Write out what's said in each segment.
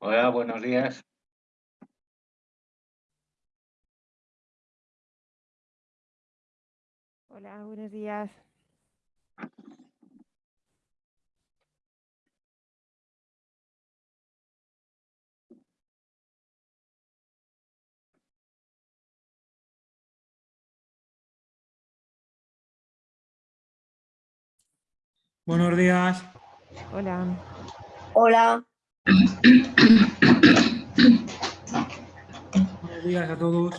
Hola, buenos días. Hola, buenos días. Buenos días. Hola. Hola, Buenos días a todos.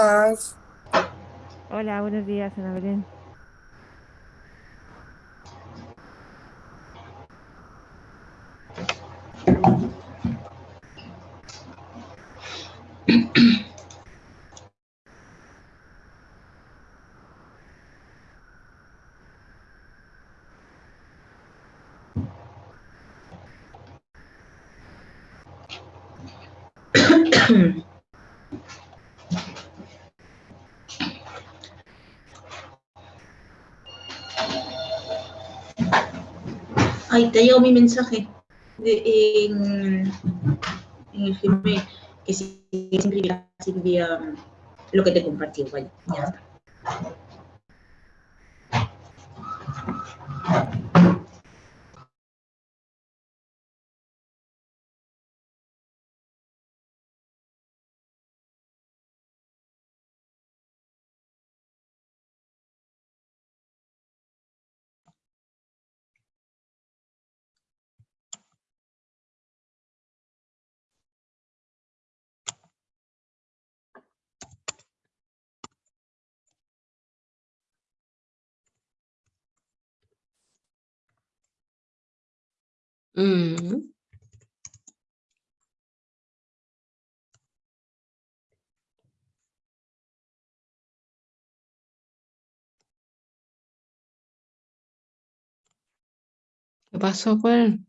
Buenas. Hola, buenos días, Ana Belén. Ay, te ha llegado mi mensaje de- en, en el Gmail, que si Silvia, Silvia, lo que te compartí, vaya, ya está. Mm. ¿Qué pasó con él?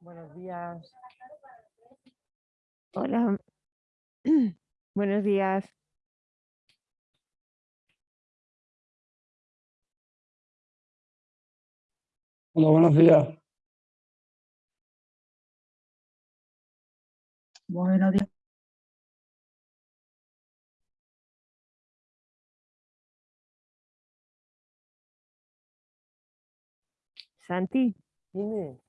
Buenos días. Hola. Buenos días. Hola, buenos días. Buenos días. Santi, Dime.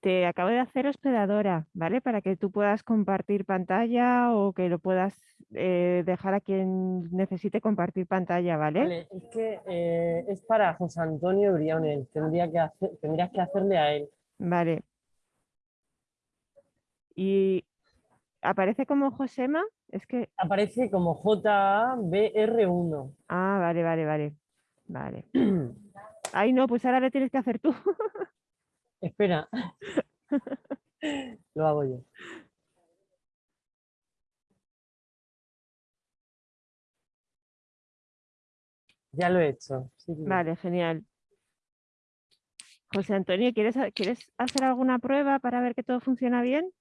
Te acabo de hacer hospedadora, ¿vale? Para que tú puedas compartir pantalla o que lo puedas eh, dejar a quien necesite compartir pantalla, ¿vale? Vale, es que eh, es para José Antonio Briones. Tendría que hacer, tendrías que hacerle a él. Vale. Y aparece como Josema, es que... Aparece como JBR1. Ah, vale, vale, vale. Vale. Ay, no, pues ahora lo tienes que hacer tú. Espera. Lo hago yo. Ya lo he hecho. sí, sí. Vale, genial. José Antonio, ¿quieres, ¿quieres hacer alguna prueba para ver que todo funciona bien?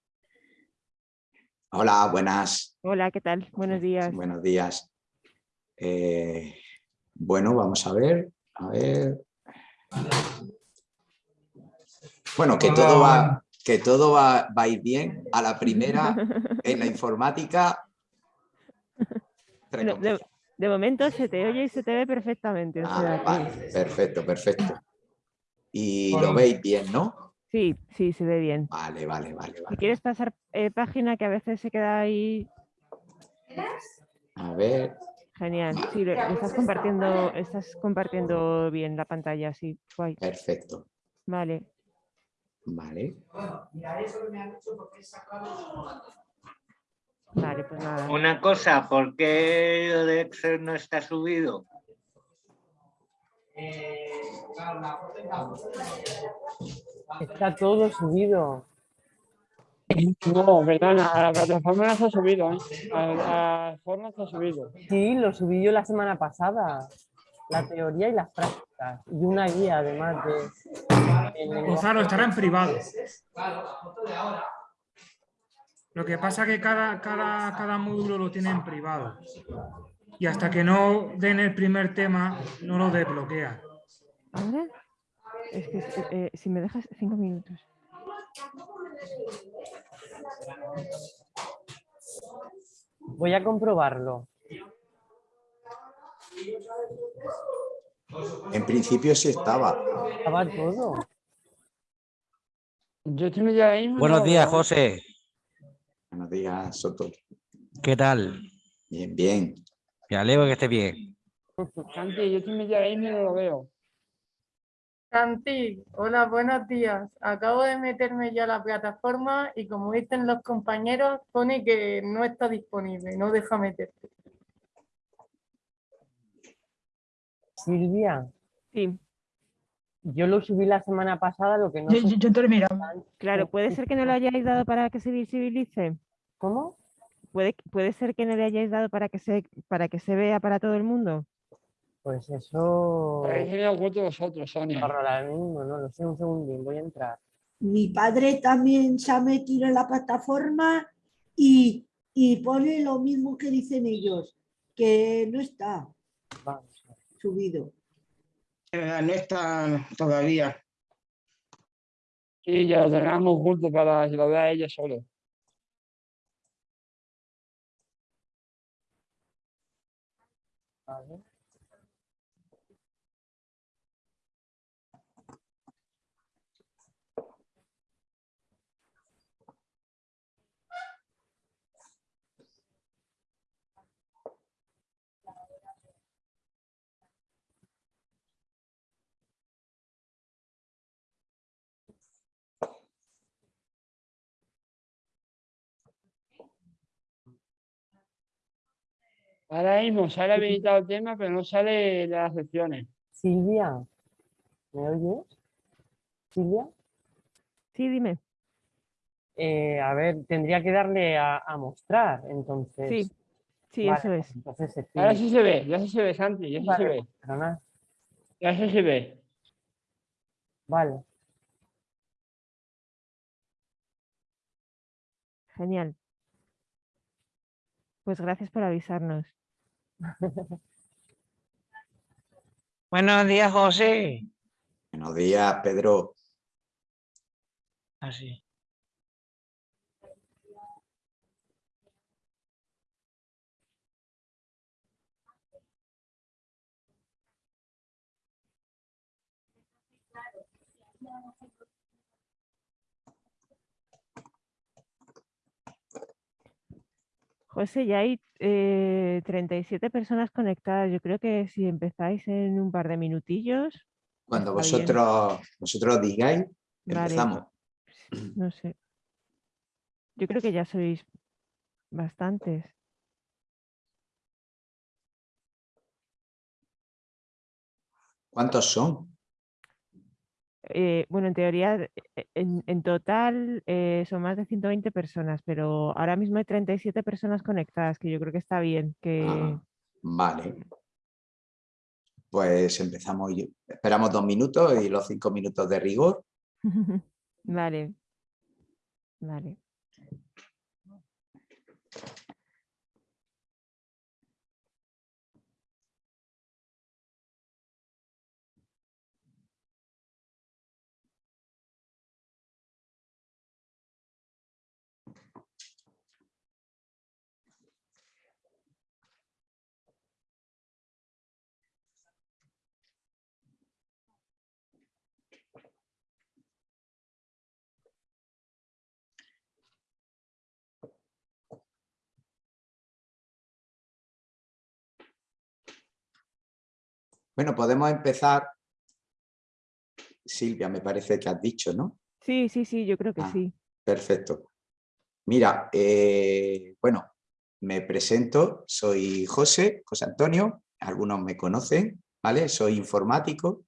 Hola, buenas, Hola, ¿qué tal? Buenos días. buenos días. Eh, bueno, vamos a ver, a ver. Bueno, que todo va, que todo va, va a ir bien. A la primera, en la informática. Bueno, de, momento se te oye y se te ve perfectamente. o Ah, sea vale, perfecto, perfecto. Y lo veis bien, ¿no? Sí, sí, se ve bien. Vale, vale, vale, Si vale. quieres pasar eh, página que a veces se queda ahí A ver, genial. Sí, lo, lo estás compartiendo, estás compartiendo bien la pantalla, sí, guay. perfecto. Vale. Vale. Vale, pues nada. Una cosa, ¿por qué lo de Excel no está subido? Está todo subido. No, perdona, a la plataforma no se ha subido, ¿eh? A la forma se ha subido. Sí, lo subí yo la semana pasada. La teoría y las prácticas. Y una guía además de... Gonzalo, estará en privado. Lo que pasa es que cada, cada, cada módulo lo tiene en privado. Y hasta que no den el primer tema, no lo desbloquea. ¿Ahora? Es que eh, si me dejas cinco minutos. Voy a comprobarlo. En principio sí estaba. Estaba todo. Yo estoy medio ahí. no Buenos días. José. Buenos días, Soto. ¿Qué tal? Bien, bien. Me alegro que esté bien. Santi, yo estoy medio ahí y no lo veo. Santi, hola, buenos días. Acabo de meterme ya a la plataforma y como dicen los compañeros, pone que no está disponible, no deja meterte. Silvia, Sí, yo lo subí la semana pasada, lo que no Yo, sé yo, yo te lo he mirado. claro, puede ser que no lo hayáis dado para que se visibilice. ¿Cómo? Puede, puede ser que no le hayáis dado para que se, para que se vea para todo el mundo. Pues eso... Habéis venido oculto vosotros, Sonia. Ahora mismo, no lo sé, un segundín, voy a entrar. Mi padre también se ha metido en la plataforma y, y pone lo mismo que dicen ellos, que no está Vamos subido. Eh, no está todavía. Sí, ya lo tengamos oculto para que lo vea ella solo. Vale. Ahora mismo sale habilitado el tema, pero no sale las secciones. Silvia, ¿me oyes? Silvia, Sí, dime. Eh, a ver, tendría que darle a, a mostrar, entonces. Sí, sí, Vale, eso es. Entonces se Ahora sí se ve, ya sí se ve, Santi, ya sí se ve. perdona. Ya sí se ve. Vale. Genial. Pues gracias por avisarnos. Buenos días, José. Buenos días, Pedro. Así. José, ya hay eh, 37 personas conectadas. Yo creo que si empezáis en un par de minutillos, Cuando bien. vosotros, vosotros digáis, Vale. empezamos. no sé. Yo creo que ya sois bastantes. ¿Cuántos son? Eh, bueno, en teoría, eh, en, en total eh, son más de 120 personas, pero ahora mismo hay 37 personas conectadas, que yo creo que está bien. Que Ah, vale. pues empezamos, esperamos dos minutos y los cinco minutos de rigor. Vale. Vale. Bueno, podemos empezar. Silvia, me parece que has dicho, ¿no? Sí, sí, sí, yo creo que Ah. sí. Perfecto. Mira, eh, bueno, me presento, soy José, José Antonio, algunos me conocen, ¿vale? Soy informático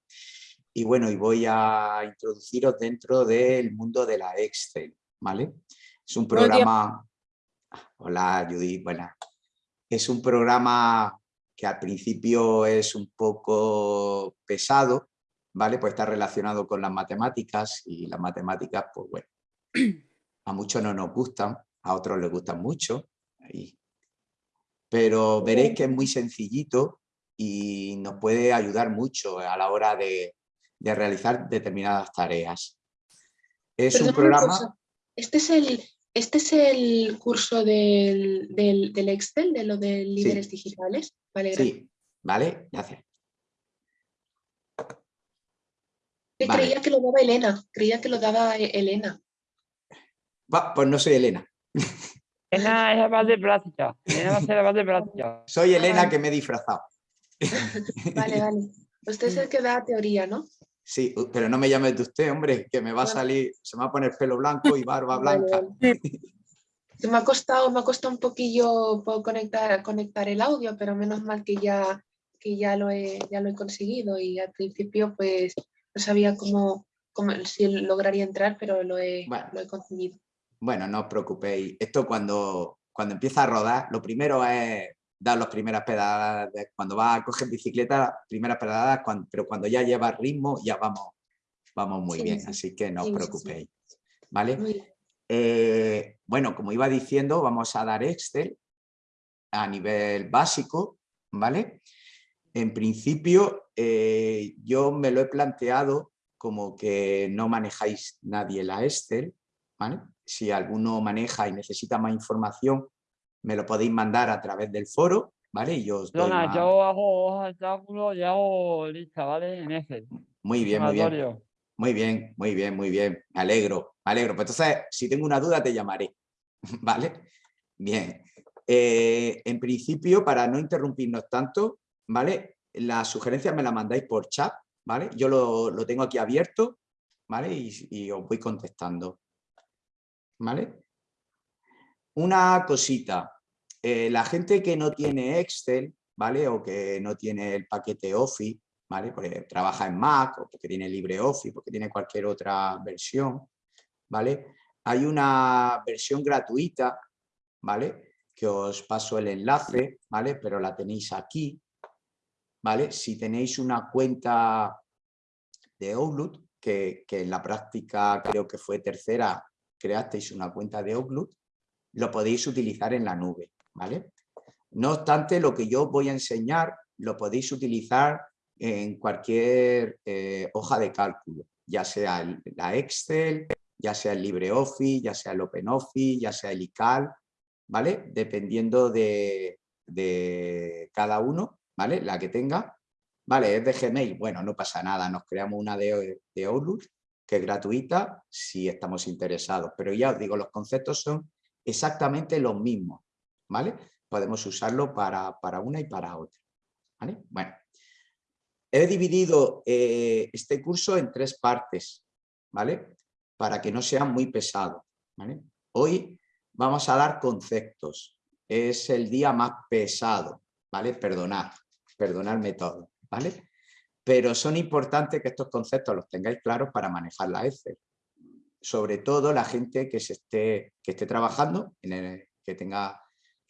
y bueno, y voy a introduciros dentro del mundo de la Excel, ¿vale? Es un programa... Hola, Judith, buenas. Es un programa que al principio es un poco pesado, ¿vale? Pues está relacionado con las matemáticas y las matemáticas, pues bueno, a muchos no nos gustan, a otros les gustan mucho, pero veréis que es muy sencillito y nos puede ayudar mucho a la hora de, de realizar determinadas tareas. Es un programa... Este es el, este es el curso del, del, del Excel, de lo de líderes digitales. Vale, gracias. Sí, ¿vale? Gracias. Que Vale. Creía que lo daba Elena, creía que lo daba eh, Elena. Va, pues no soy Elena, Elena es la base de práctica. Elena va a ser la base de práctica. soy Ah, Elena vale. que me he disfrazado. Vale, vale. Usted es el que da teoría, ¿no? Sí, pero no me llames de usted, hombre, que me va a salir, se me va a poner pelo blanco y barba blanca. Me ha costado, me ha costado un poquillo po- conectar, conectar el audio, pero menos mal que ya, que ya lo he, ya lo he conseguido y al principio pues no sabía cómo, cómo si lograría entrar, pero lo he, Bueno. lo he conseguido. Bueno, no os preocupéis. Esto cuando, cuando empieza a rodar, lo primero es dar las primeras pedaladas. de- Cuando vas a coger bicicleta, primeras pedaladas, cuan- pero cuando ya llevas ritmo, ya vamos, vamos muy Sí, bien. sí. Así que no os preocupéis. ¿Vale? Eh, bueno, como iba diciendo, vamos a dar Excel a nivel básico, ¿vale? En principio, eh, yo me lo he planteado como que no manejáis nadie la Excel, ¿vale? Si alguno maneja y necesita más información, me lo podéis mandar a través del foro, ¿vale? Y yo os doy más- yo hago hojas de y hago lista, ¿vale? En Excel. Muy bien, muy bien. Muy bien, muy bien, muy bien. Me alegro, me alegro. Pues entonces, si tengo una duda, te llamaré. ¿Vale? Bien. Eh, en principio, para no interrumpirnos tanto, ¿vale? Las sugerencias me las mandáis por chat, ¿vale? Yo lo, lo tengo aquí abierto, ¿vale? Y, y os voy contestando. ¿Vale? Una cosita. Eh, la gente que no tiene Excel, ¿vale? O que no tiene el paquete Office, ¿vale? Porque trabaja en Mac o porque tiene LibreOffice, porque tiene cualquier otra versión, ¿vale? Hay una versión gratuita, ¿vale? Que os paso el enlace, ¿vale? Pero la tenéis aquí, ¿vale? Si tenéis una cuenta de Outlook, que, que en la práctica creo que fue tercera, creasteis una cuenta de Outlook, lo podéis utilizar en la nube, ¿vale? No obstante, lo que yo voy a enseñar lo podéis utilizar en cualquier eh, hoja de cálculo, ya sea la Excel, ya sea el LibreOffice, ya sea el OpenOffice, ya sea el iCal, ¿vale? Dependiendo de, de cada uno, ¿vale? La que tenga. Vale, es de Gmail, bueno, no pasa nada, nos creamos una de, de Outlook que es gratuita si estamos interesados, pero ya os digo, los conceptos son exactamente los mismos, ¿vale? Podemos usarlo para, para una y para otra, ¿vale? Bueno, he dividido eh, este curso en tres partes, ¿vale? Para que no sea muy pesado, ¿vale? Hoy vamos a dar conceptos, es el día más pesado, ¿vale? Perdonad, perdonadme todo, ¿vale? Pero son importantes que estos conceptos los tengáis claros para manejar la Excel. Sobre todo la gente que, se esté, que esté trabajando, que, tenga,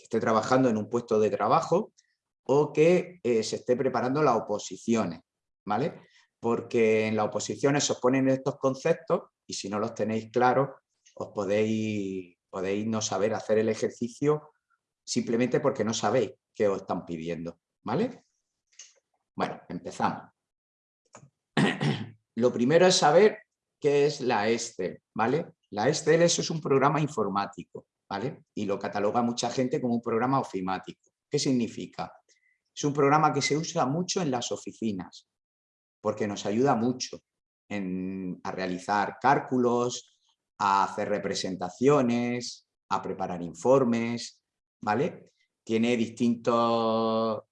que esté trabajando en un puesto de trabajo o que eh, se esté preparando las oposiciones, ¿vale? Porque en las oposiciones os ponen estos conceptos y si no los tenéis claros, os podéis, podéis no saber hacer el ejercicio simplemente porque no sabéis qué os están pidiendo, ¿vale? Bueno, empezamos. Lo primero es saber qué es la Excel, ¿vale? La eso es un programa informático, ¿vale? Y lo cataloga mucha gente como un programa ofimático. ¿Qué significa? Es un programa que se usa mucho en las oficinas, porque nos ayuda mucho a realizar cálculos, a hacer representaciones, a preparar informes, ¿vale? Tiene distintas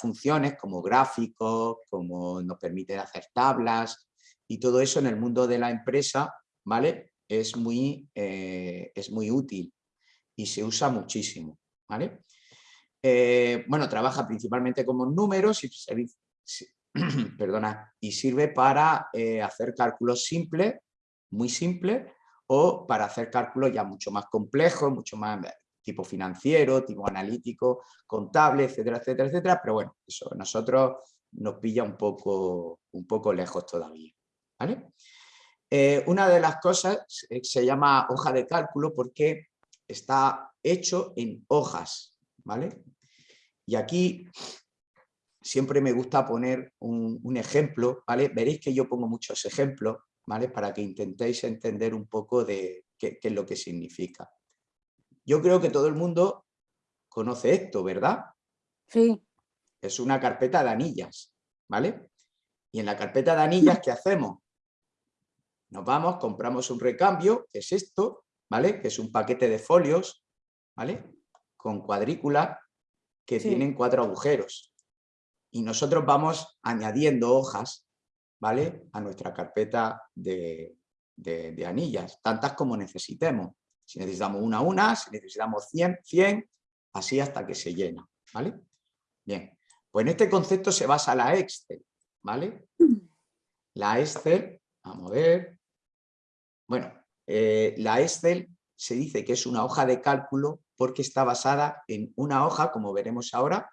funciones como gráficos, como nos permite hacer tablas y todo eso en el mundo de la empresa, ¿vale? Es muy, eh, es muy útil y se usa muchísimo, ¿vale? Eh, bueno, trabaja principalmente como números y, perdona, y sirve para eh, hacer cálculos simples, muy simples, o para hacer cálculos ya mucho más complejos, mucho más tipo financiero, tipo analítico, contable, etcétera, etcétera, etcétera, pero bueno, eso a nosotros nos pilla un poco, un poco lejos todavía. ¿vale? Eh, una de las cosas se llama hoja de cálculo porque está hecho en hojas, ¿vale? Y aquí siempre me gusta poner un, ejemplo, ¿vale? Veréis que yo pongo muchos ejemplos, ¿vale? Para que intentéis entender un poco de qué, es lo que significa. Yo creo que todo el mundo conoce esto, ¿verdad? Sí. Es una carpeta de anillas, ¿vale? Y en la carpeta de anillas, ¿qué hacemos? Nos vamos, compramos un recambio, que es esto, ¿vale? Que es un paquete de folios, ¿vale? Con cuadrícula que tienen cuatro agujeros. Y nosotros vamos añadiendo hojas, ¿vale? A nuestra carpeta de, anillas, tantas como necesitemos. Si necesitamos una a una, si necesitamos 100, 100, así hasta que se llena, ¿vale? Bien, pues en este concepto se basa la Excel, ¿vale? La Excel, vamos a ver, bueno, eh, la Excel se dice que es una hoja de cálculo porque está basada en una hoja, como veremos ahora,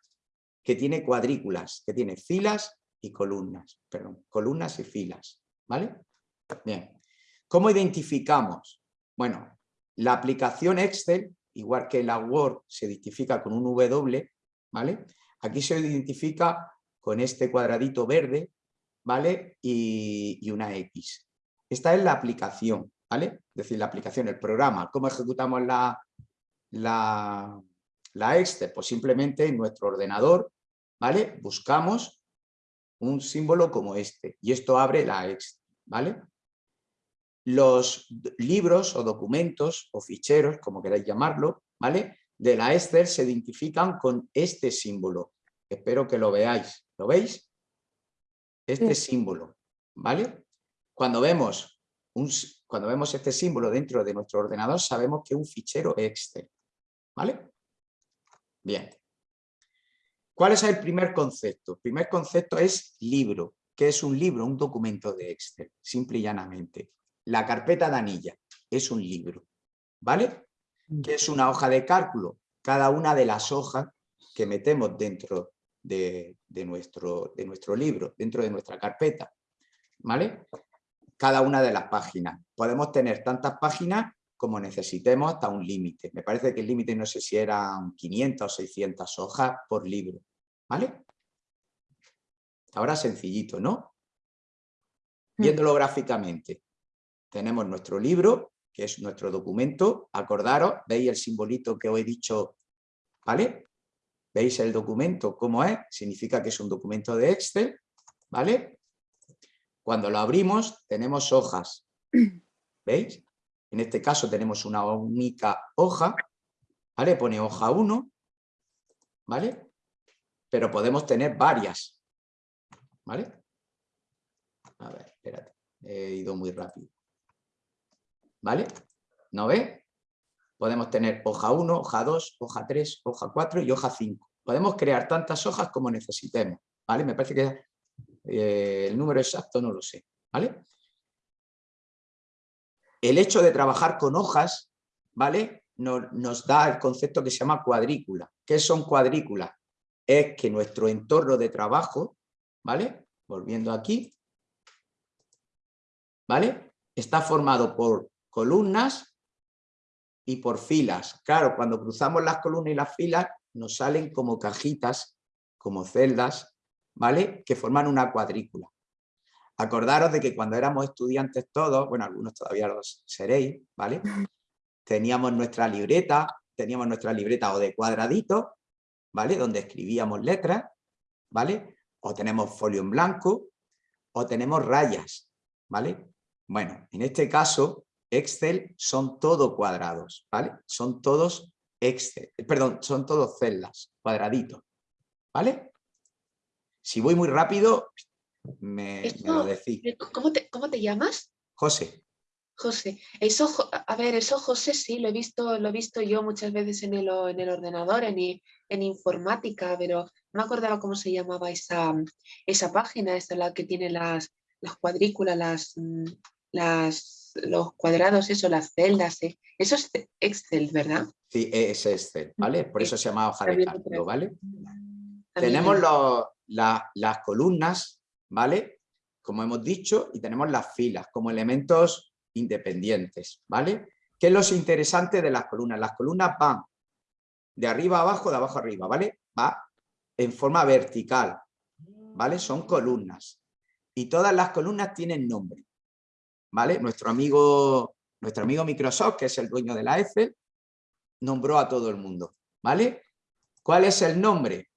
que tiene cuadrículas, que tiene filas y columnas, perdón, columnas y filas, ¿vale? Bien, ¿cómo identificamos? Bueno, la aplicación Excel, igual que la Word se identifica con un W, ¿vale? Aquí se identifica con este cuadradito verde, ¿vale? Y, y una X. Esta es la aplicación, ¿vale? Es decir, la aplicación, el programa. ¿Cómo ejecutamos la, la, la Excel? Pues simplemente en nuestro ordenador, ¿vale? Buscamos un símbolo como este y esto abre la Excel, ¿vale? Los libros o documentos o ficheros, como queráis llamarlo, ¿vale? De la Excel se identifican con este símbolo. Espero que lo veáis. ¿Lo veis? Este símbolo, ¿vale? Cuando vemos, un, cuando vemos este símbolo dentro de nuestro ordenador, sabemos que es un fichero Excel. ¿Vale? Bien. ¿Cuál es el primer concepto? El primer concepto es libro. ¿Qué es un libro? Un documento de Excel, simple y llanamente. La carpeta de anilla es un libro. ¿Vale? Mm. ¿Qué es una hoja de cálculo? Cada una de las hojas que metemos dentro de, nuestro, de nuestro libro, dentro de nuestra carpeta. ¿Vale? Cada una de las páginas. Podemos tener tantas páginas como necesitemos hasta un límite. Me parece que el límite no sé si eran 500 o 600 hojas por libro. ¿Vale? Ahora sencillito, ¿no? Mm. Viéndolo gráficamente. Tenemos nuestro libro, que es nuestro documento. Acordaros, veis el simbolito que os he dicho, ¿vale? ¿Veis el documento cómo es? Significa que es un documento de Excel, ¿vale? Cuando lo abrimos tenemos hojas, ¿veis? En este caso tenemos una única hoja, ¿vale? Pone hoja 1, ¿vale? Pero podemos tener varias, ¿vale? A ver, espérate, he ido muy rápido. ¿Vale? ¿No ve? Podemos tener hoja 1, hoja 2, hoja 3, hoja 4 y hoja 5. Podemos crear tantas hojas como necesitemos, ¿vale? Me parece que eh, el número exacto no lo sé. ¿vale? El hecho de trabajar con hojas ¿vale? nos da el concepto que se llama cuadrícula. ¿Qué son cuadrículas? es que nuestro entorno de trabajo, ¿vale? Volviendo aquí, ¿vale? Está formado por columnas y por filas. Claro, cuando cruzamos las columnas y las filas nos salen como cajitas, como celdas, ¿vale? Que forman una cuadrícula. Acordaros de que cuando éramos estudiantes todos, bueno, algunos todavía los seréis, ¿vale? Teníamos nuestra libreta, teníamos nuestra libreta o de cuadraditos, ¿vale? Donde escribíamos letras, ¿vale? O tenemos folio en blanco, o tenemos rayas, ¿vale? Bueno, en este caso, Excel son todo cuadrados, ¿vale? Son todos Excel, perdón, son todos celdas, cuadraditos, ¿vale? Si voy muy rápido, me, me lo decís. ¿Cómo te, ¿Cómo te llamas? José, José, eso, a ver, eso José sí, lo he visto, lo he visto yo muchas veces en el, en el ordenador, en, en informática, pero no me acordaba cómo se llamaba esa, esa página, esa la que tiene las, las cuadrículas, las, mm, las, los cuadrados, eso, las celdas, eh. eso es Excel, ¿verdad? sí, es Excel, ¿vale? Por eso se llama hoja de cálculo. ¿vale? También Tenemos lo- los- la- las columnas, ¿vale? Como hemos dicho, y tenemos las filas como elementos independientes, ¿vale? ¿Qué es lo interesante de las columnas? Las columnas van de arriba a abajo, de abajo a arriba, ¿vale? Va en forma vertical, ¿vale? Son columnas. Y todas las columnas tienen nombre, ¿vale? Nuestro amigo, nuestro amigo Microsoft, que es el dueño de la Excel, nombró a todo el mundo, ¿vale? ¿Cuál es el nombre?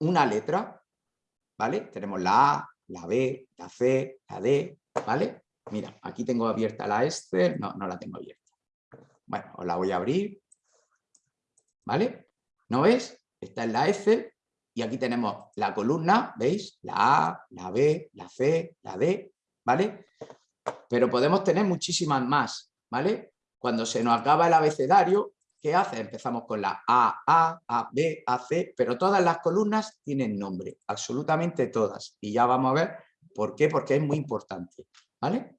Una letra, ¿vale? Tenemos la A, la B, la C, la D, ¿vale? Mira, aquí tengo abierta la Excel, no, no la tengo abierta. Bueno, os la voy a abrir, ¿vale? ¿No ves? Esta es la Excel y aquí tenemos la columna, ¿veis? La A, la B, la C, la D, ¿vale? Pero podemos tener muchísimas más, ¿vale? Cuando se nos acaba el abecedario, ¿qué hace? Empezamos con la A, A, A, B, A, C, pero todas las columnas tienen nombre, absolutamente todas. Y ya vamos a ver por qué, porque es muy importante, ¿vale?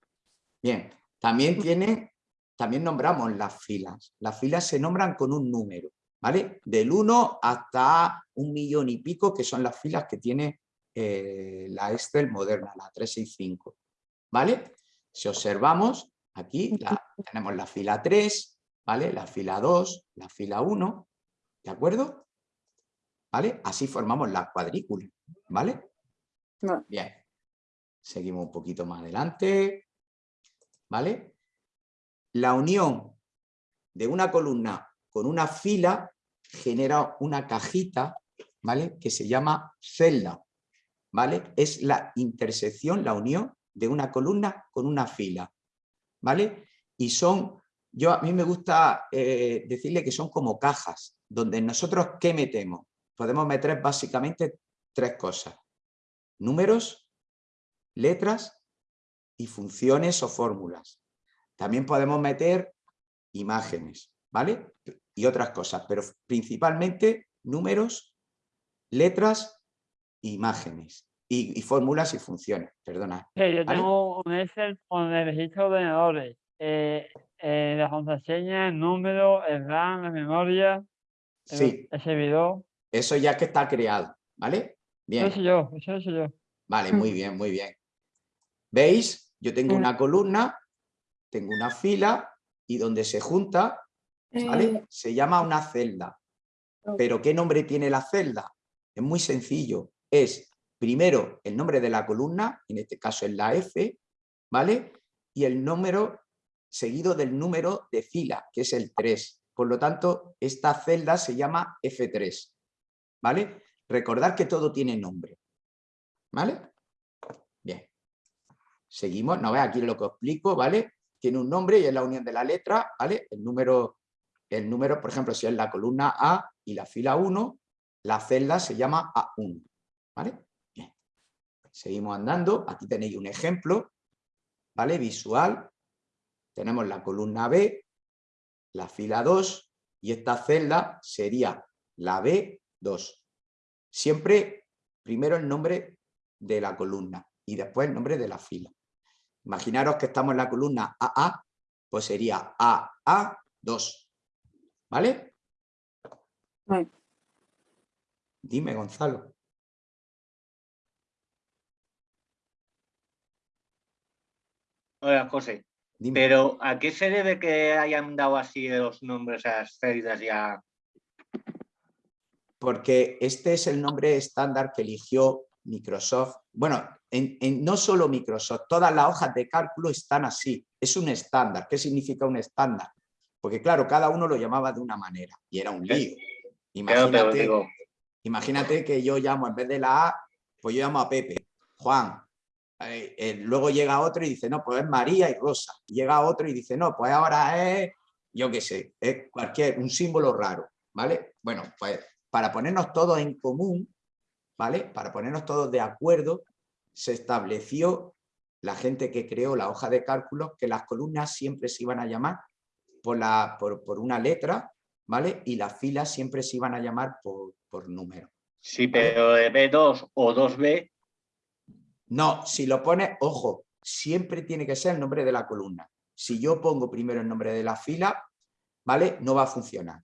Bien, también tiene, también nombramos las filas. Las filas se nombran con un número, ¿vale? Del 1 hasta un millón y pico, que son las filas que tiene eh, la Excel moderna, la 365, ¿vale? Si observamos, aquí la- tenemos la fila 3, ¿vale? La fila 2, la fila 1, ¿de acuerdo? ¿Vale? Así formamos la cuadrícula, ¿vale? Bien. Seguimos un poquito más adelante, ¿vale? La unión de una columna con una fila genera una cajita, ¿vale? Que se llama celda, ¿vale? Es la intersección, la unión de una columna con una fila, ¿vale? Y son, yo a mí me gusta eh, decirle que son como cajas, donde nosotros, ¿qué metemos? Podemos meter básicamente tres cosas. Números, letras y funciones o fórmulas. También podemos meter imágenes, ¿vale? Y otras cosas, pero principalmente números, letras, imágenes y, y fórmulas y funciones, perdona. Sí, yo ¿vale? tengo un Excel con el registro de ordenadores, eh, eh, las contraseñas, el número, el RAM, la memoria, el, Sí, el servidor. eso ya que está creado, ¿vale? Bien. Eso yo, eso soy yo. Vale, muy bien, muy bien. ¿Veis? Yo tengo una columna, tengo una fila y donde se junta, ¿vale? Eh, Se llama una celda. ¿Pero qué nombre tiene la celda? Es muy sencillo. Es primero el nombre de la columna, en este caso es la F, ¿vale? Y el número seguido del número de fila, que es el 3. Por lo tanto, esta celda se llama F3, ¿vale? Recordar que todo tiene nombre, ¿vale? Bien. Seguimos, no ve aquí lo que explico, ¿vale? Tiene un nombre y es la unión de la letra, ¿vale? El número, el número, por ejemplo, si es la columna A y la fila 1, la celda se llama A1, ¿vale? Bien. Seguimos andando, aquí tenéis un ejemplo, ¿vale? Visual. Tenemos la columna B, la fila 2 y esta celda sería la B2. Siempre primero el nombre de la columna y después el nombre de la fila. Imaginaros que estamos en la columna AA, pues sería AA2. ¿Vale? Dime, Gonzalo. Hola, José. Dime. Pero ¿a qué se debe que hayan dado así los nombres a las celdas ya? porque este es el nombre estándar que eligió Microsoft. Bueno, en, en- no solo Microsoft, todas las hojas de cálculo están así. Es un estándar. ¿Qué significa un estándar? Porque claro, cada uno lo llamaba de una manera y era un lío. Imagínate, imagínate que yo llamo en vez de la A, pues yo llamo a Pepe, Juan. Eh, eh, luego llega otro y dice, no, pues es María y Rosa. Y llega otro y dice, no, pues ahora es, yo qué sé, es cualquier, un símbolo raro, ¿vale? Bueno, pues para ponernos todos en común, ¿vale? Para ponernos todos de acuerdo, se estableció la gente que creó la hoja de cálculos que las columnas siempre se iban a llamar por, la, por, por una letra, ¿vale? Y las filas siempre se iban a llamar por, por número. sí, pero de B2 o 2B, No, si lo pones, ojo, siempre tiene que ser el nombre de la columna. Si yo pongo primero el nombre de la fila, ¿vale? No va a funcionar.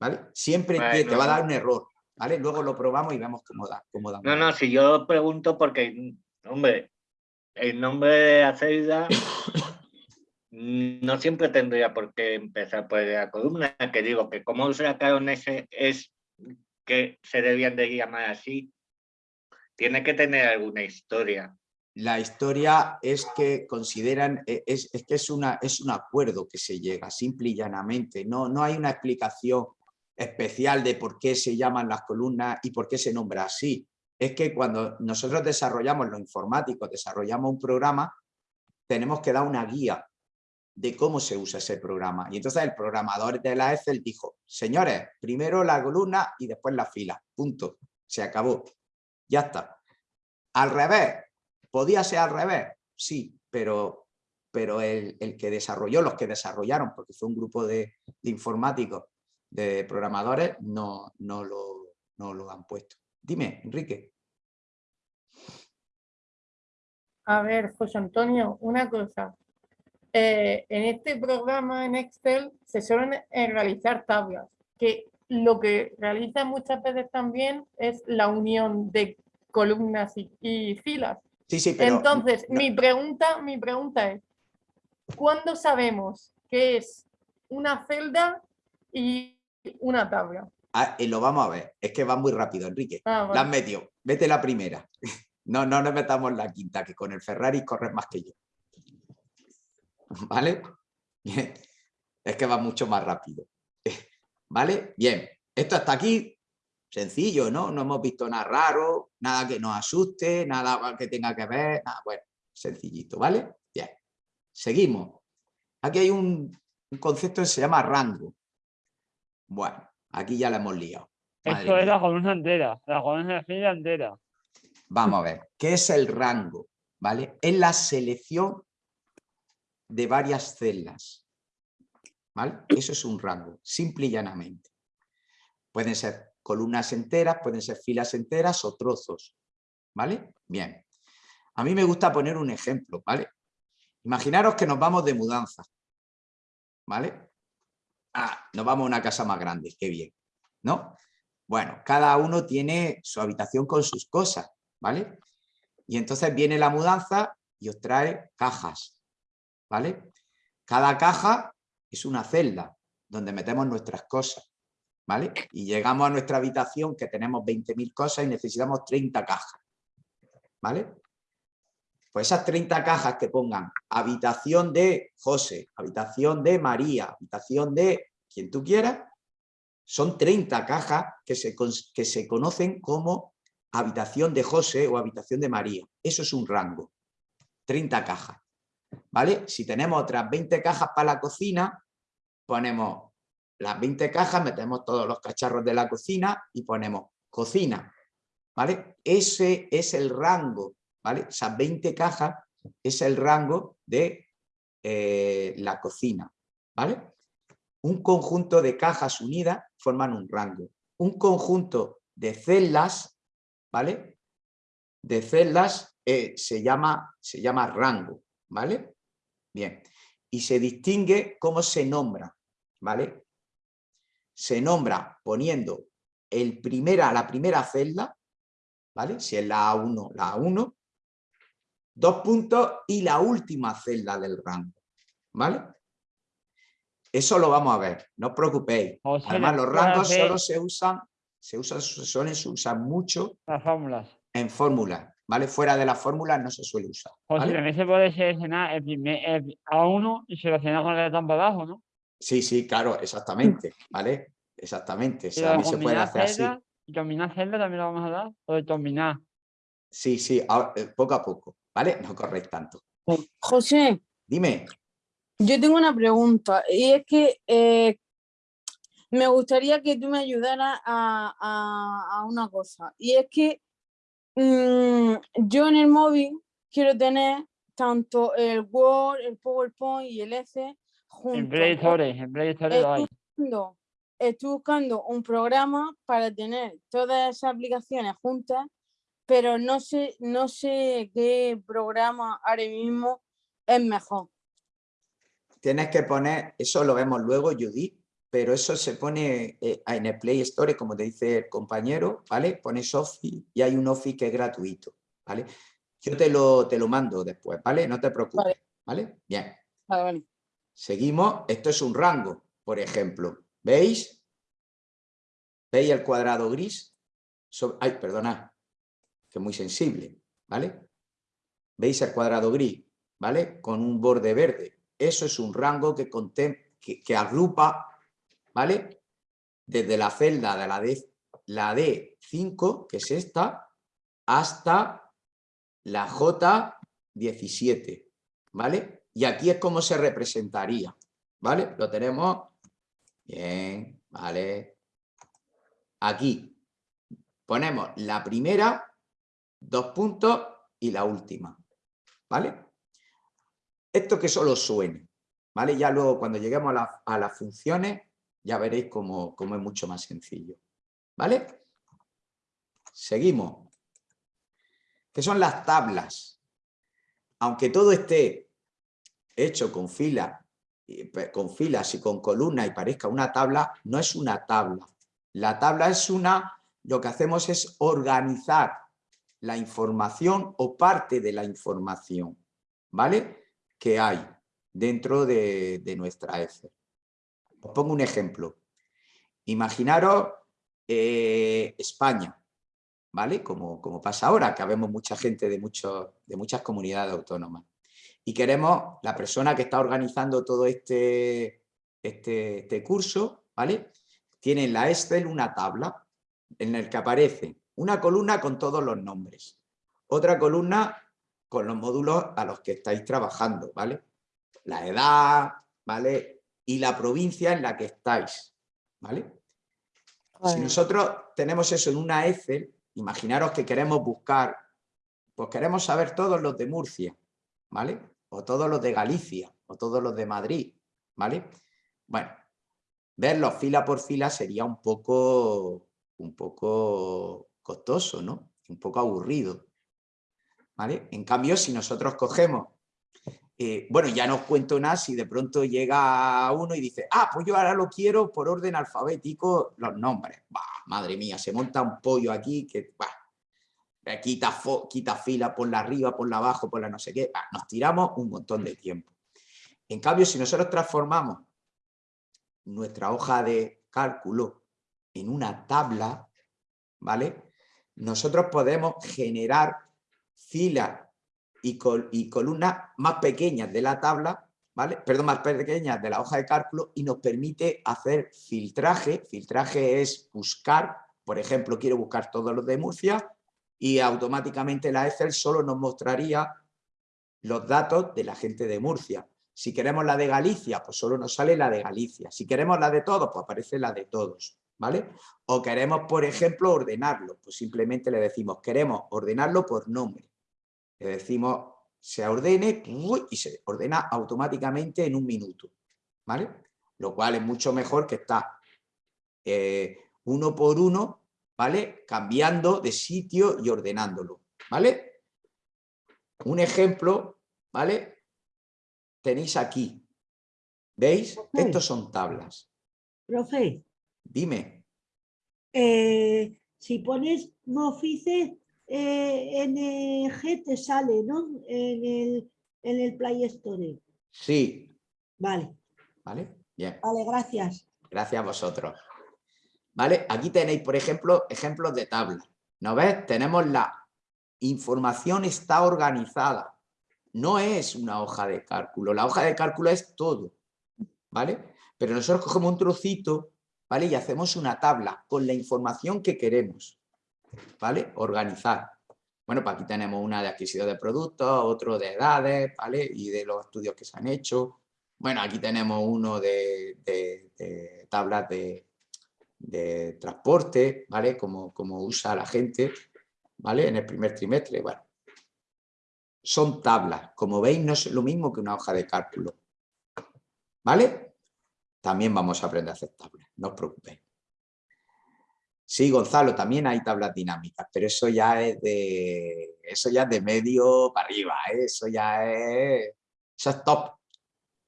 ¿Vale? Siempre te- va a dar un error, ¿vale? Luego lo probamos y vemos cómo da. Cómo da no, no, si yo pregunto porque, hombre, el nombre de la celda no siempre tendría por qué empezar por la columna, que digo que como sacaron ese es que se debían de llamar así, tiene que tener alguna historia. La historia es que consideran, e- es, que es, una, es un acuerdo que se llega, simple y llanamente. No, no hay una explicación especial de por qué se llaman las columnas y por qué se nombra así. Es que cuando nosotros desarrollamos, los informáticos, desarrollamos un programa, tenemos que dar una guía de cómo se usa ese programa. Y entonces el programador de la Excel dijo, señores, primero la columna y después la fila. Punto. Se acabó. Ya está. Al revés, ¿podía ser al revés? Sí, pero, pero el, el que desarrolló, los que desarrollaron, porque fue un grupo de, informáticos, de programadores, no, no, lo, no lo han puesto. Dime, Enrique. A ver, José Antonio, una cosa. Eh, en este programa en Excel se suelen realizar tablas, que lo que realiza muchas veces también es la unión de columnas y, y filas. Sí, sí, pero... Entonces, no- mi pregunta, mi pregunta es, ¿cuándo sabemos que es una celda y una tabla? Ah, eh, lo vamos a ver. Es que va muy rápido, Enrique. Ah, La has metido. Vete la primera. No, no nos metamos la quinta, que con el Ferrari corres más que yo. ¿Vale? Es que va mucho más rápido. ¿Vale? Bien. Esto hasta aquí, sencillo, ¿no? No hemos visto nada raro, nada que nos asuste, nada que tenga que ver, nada, bueno, sencillito, ¿vale? Bien. Seguimos. Aquí hay un, un concepto que se llama rango. Bueno, aquí ya la hemos liado. Madre Esto es la columna entera, la columna entera. Vamos a ver, ¿qué es el rango? ¿Vale? Es la selección de varias celdas. ¿Vale? Eso es un rango, simple y llanamente. Pueden ser columnas enteras, pueden ser filas enteras o trozos. ¿Vale? Bien. A mí me gusta poner un ejemplo, ¿vale? Imaginaros que nos vamos de mudanza. ¿Vale? Ah, nos vamos a una casa más grande, qué bien. ¿No? Bueno, cada uno tiene su habitación con sus cosas, ¿vale? Y entonces viene la mudanza y os trae cajas, ¿vale? Cada caja es una celda donde metemos nuestras cosas, ¿vale? Y llegamos a nuestra habitación que tenemos 20.000 cosas y necesitamos 30 cajas, ¿vale? Pues esas 30 cajas que pongan habitación de José, habitación de María, habitación de quien tú quieras, son 30 cajas que se, que se conocen como habitación de José o habitación de María. Eso es un rango. 30 cajas. ¿Vale? Si tenemos otras 20 cajas para la cocina, ponemos las 20 cajas, metemos todos los cacharros de la cocina y ponemos cocina. ¿Vale? Ese es el rango. ¿Vale? Esas 20 cajas es el rango de eh, la cocina. ¿Vale? Un conjunto de cajas unidas forman un rango. Un conjunto de celdas, ¿vale? De celdas eh, se, llama, se llama rango, ¿vale? Bien. Y se distingue cómo se nombra, ¿vale? Se nombra poniendo el primera, la primera celda, ¿vale? Si es la A1, la A1, dos puntos y la última celda del rango, ¿vale? Eso lo vamos a ver, no os preocupéis. O sea, Además, los rangos solo se usan, se usan, se suelen usar mucho Las fórmulas. en fórmulas, ¿vale? Fuera de las fórmulas no se suele usar, José, ¿vale? también se puede seleccionar el primer el A1 y seleccionar con el botón para abajo, ¿no? Sí, sí, claro, exactamente, ¿vale? Exactamente, o sea, se puede hacer así. celdas, y combinar celdas también lo vamos a dar, o de combinar. Sí, sí, ahora, eh, poco a poco, ¿vale? No corréis tanto. José, Dime, yo tengo una pregunta y es que eh, me gustaría que tú me ayudaras a, a- a una cosa y es que mm, yo en el móvil quiero tener tanto el Word, el PowerPoint y el Excel En juntos. Play Store, en Play Store lo hay. Estoy buscando, estoy buscando un programa para tener todas esas aplicaciones juntas, pero no sé, no sé qué programa ahora mismo es mejor. tienes que poner, eso lo vemos luego, Judith, pero eso se pone eh, en el Play Store, como te dice el compañero, ¿vale? Pones Office y hay un Office que es gratuito, ¿vale? Yo te lo, te lo mando después, ¿vale? No te preocupes, ¿vale? Bien. Vale, vale. Seguimos, esto es un rango, por ejemplo. ¿Veis? ¿Veis el cuadrado gris? So- ay, perdona, que es muy sensible, ¿vale? ¿Veis el cuadrado gris? ¿Vale? Con un borde verde. Eso es un rango que, que, que agrupa, ¿vale? Desde la celda de la, D, la D5, que es esta, hasta la J17, ¿vale? Y aquí es como se representaría, ¿vale? Lo tenemos, bien, ¿vale? Aquí ponemos la primera, dos puntos y la última, ¿vale? Esto que solo suene, ¿vale? Ya luego cuando lleguemos a, a las funciones ya veréis cómo, cómo es mucho más sencillo, ¿vale? Seguimos. ¿Qué son las tablas? Aunque todo esté hecho con filas, con filas y con columnas y parezca una tabla, no es una tabla. La tabla es una, lo que hacemos es organizar la información o parte de la información, ¿vale? Que hay dentro de, de nuestra Excel. Os pongo un ejemplo. Imaginaros eh, España, ¿vale? Como, como pasa ahora, que habemos mucha gente de, muchos, de muchas comunidades autónomas. Y queremos, la persona que está organizando todo este, este, este curso, ¿vale? Tiene en la Excel una tabla en la que aparece una columna con todos los nombres, otra columna con los módulos a los que estáis trabajando, ¿vale? La edad, ¿vale? Y la provincia en la que estáis, ¿vale? Si nosotros tenemos eso en una Excel, imaginaros que queremos buscar, pues queremos saber todos los de Murcia, ¿vale? O todos los de Galicia, o todos los de Madrid, ¿vale? Bueno, verlos fila por fila sería un poco, un poco costoso, ¿no? Un poco aburrido, ¿vale? En cambio, si nosotros cogemos, eh, bueno, ya no os cuento nada si de pronto llega uno y dice, ah, pues yo ahora lo quiero por orden alfabético los nombres. Madre mía, se monta un pollo aquí que, bah, eh, quita, fo- fila por la arriba, por la abajo, por la no sé qué. Nos tiramos un montón de tiempo. En cambio, si nosotros transformamos nuestra hoja de cálculo en una tabla, ¿vale? Nosotros podemos generar filas y, col- columnas más pequeñas de la tabla, ¿vale? Perdón, más pequeñas de la hoja de cálculo y nos permite hacer filtraje. Filtraje es buscar, por ejemplo, quiero buscar todos los de Murcia y automáticamente la Excel solo nos mostraría los datos de la gente de Murcia. Si queremos la de Galicia, pues solo nos sale la de Galicia. Si queremos la de todos, pues aparece la de todos, ¿vale? O queremos, por ejemplo, ordenarlo, pues simplemente le decimos, queremos ordenarlo por nombre. Le decimos, se ordene y se ordena automáticamente en un minuto, ¿vale? Lo cual es mucho mejor que estar eh, uno por uno, ¿vale? Cambiando de sitio y ordenándolo, ¿vale? Un ejemplo, ¿vale? Tenéis aquí, ¿veis? Estos son tablas. Profe, Dime, eh, si pones Mofice eh, NG te sale, ¿no? En el, en el Play Store. Sí, Vale, ¿vale? Bien. vale, gracias. Gracias a vosotros. ¿Vale? Aquí tenéis, por ejemplo, ejemplos de tablas. ¿No ves? Tenemos la información está organizada. No es una hoja de cálculo. La hoja de cálculo es todo. ¿Vale? Pero nosotros cogemos un trocito, ¿vale? Y hacemos una tabla con la información que queremos. ¿Vale? Organizar. Bueno, pues aquí tenemos una de adquisición de productos, otro de edades, ¿vale? Y de los estudios que se han hecho. Bueno, aquí tenemos uno de, tablas de, de transporte, ¿vale? Como, como usa la gente, ¿vale? En el primer trimestre, bueno. Son tablas, como veis no es lo mismo que una hoja de cálculo, ¿vale? También vamos a aprender a hacer tablas, no os preocupéis. Sí, Gonzalo, también hay tablas dinámicas, pero eso ya es de, eso ya es de medio para arriba, ¿eh? eso ya es, eso es top,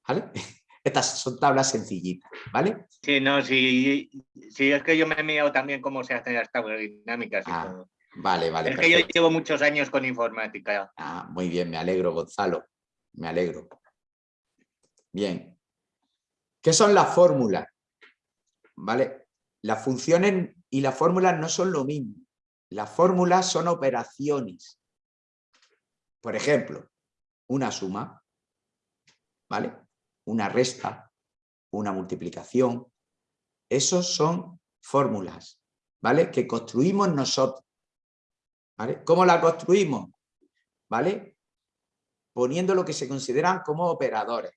¿vale? Estas son tablas sencillitas, ¿vale? Sí, no, sí, sí, es que yo me he mirado también cómo se hacen las tablas dinámicas. y Ah, todo. Vale, vale, es que yo llevo muchos años con informática. Ah, muy bien, me alegro, Gonzalo. Me alegro. Bien. ¿Qué son las fórmulas? ¿Vale? Las funciones y las fórmulas no son lo mismo. Las fórmulas son operaciones. Por ejemplo, una suma, ¿vale? Una resta, una multiplicación. Esos son fórmulas, ¿vale? Que construimos nosotros. ¿Cómo la construimos? ¿Vale? Poniendo lo que se consideran como operadores.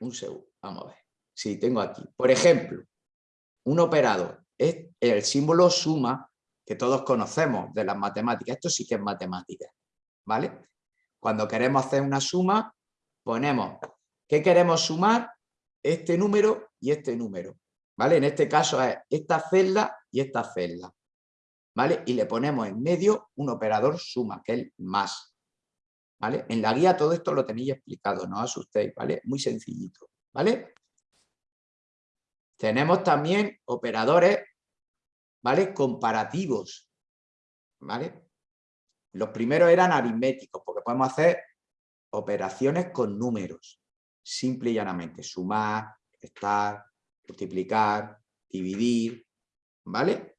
Un segundo, vamos a ver. Sí, tengo aquí. Por ejemplo, un operador es el símbolo suma que todos conocemos de las matemáticas. Esto sí que es matemática, ¿vale? Cuando queremos hacer una suma, ponemos, ¿qué queremos sumar? Este número y este número, ¿vale? En este caso es esta celda y esta celda. ¿vale? Y le ponemos en medio un operador suma, que es el más, ¿vale? En la guía todo esto lo tenéis explicado, no os asustéis, ¿vale? Muy sencillito, ¿vale? Tenemos también operadores, ¿vale? Comparativos, ¿vale? Los primeros eran aritméticos, porque podemos hacer operaciones con números, simple y llanamente, sumar, restar, multiplicar, dividir, ¿vale?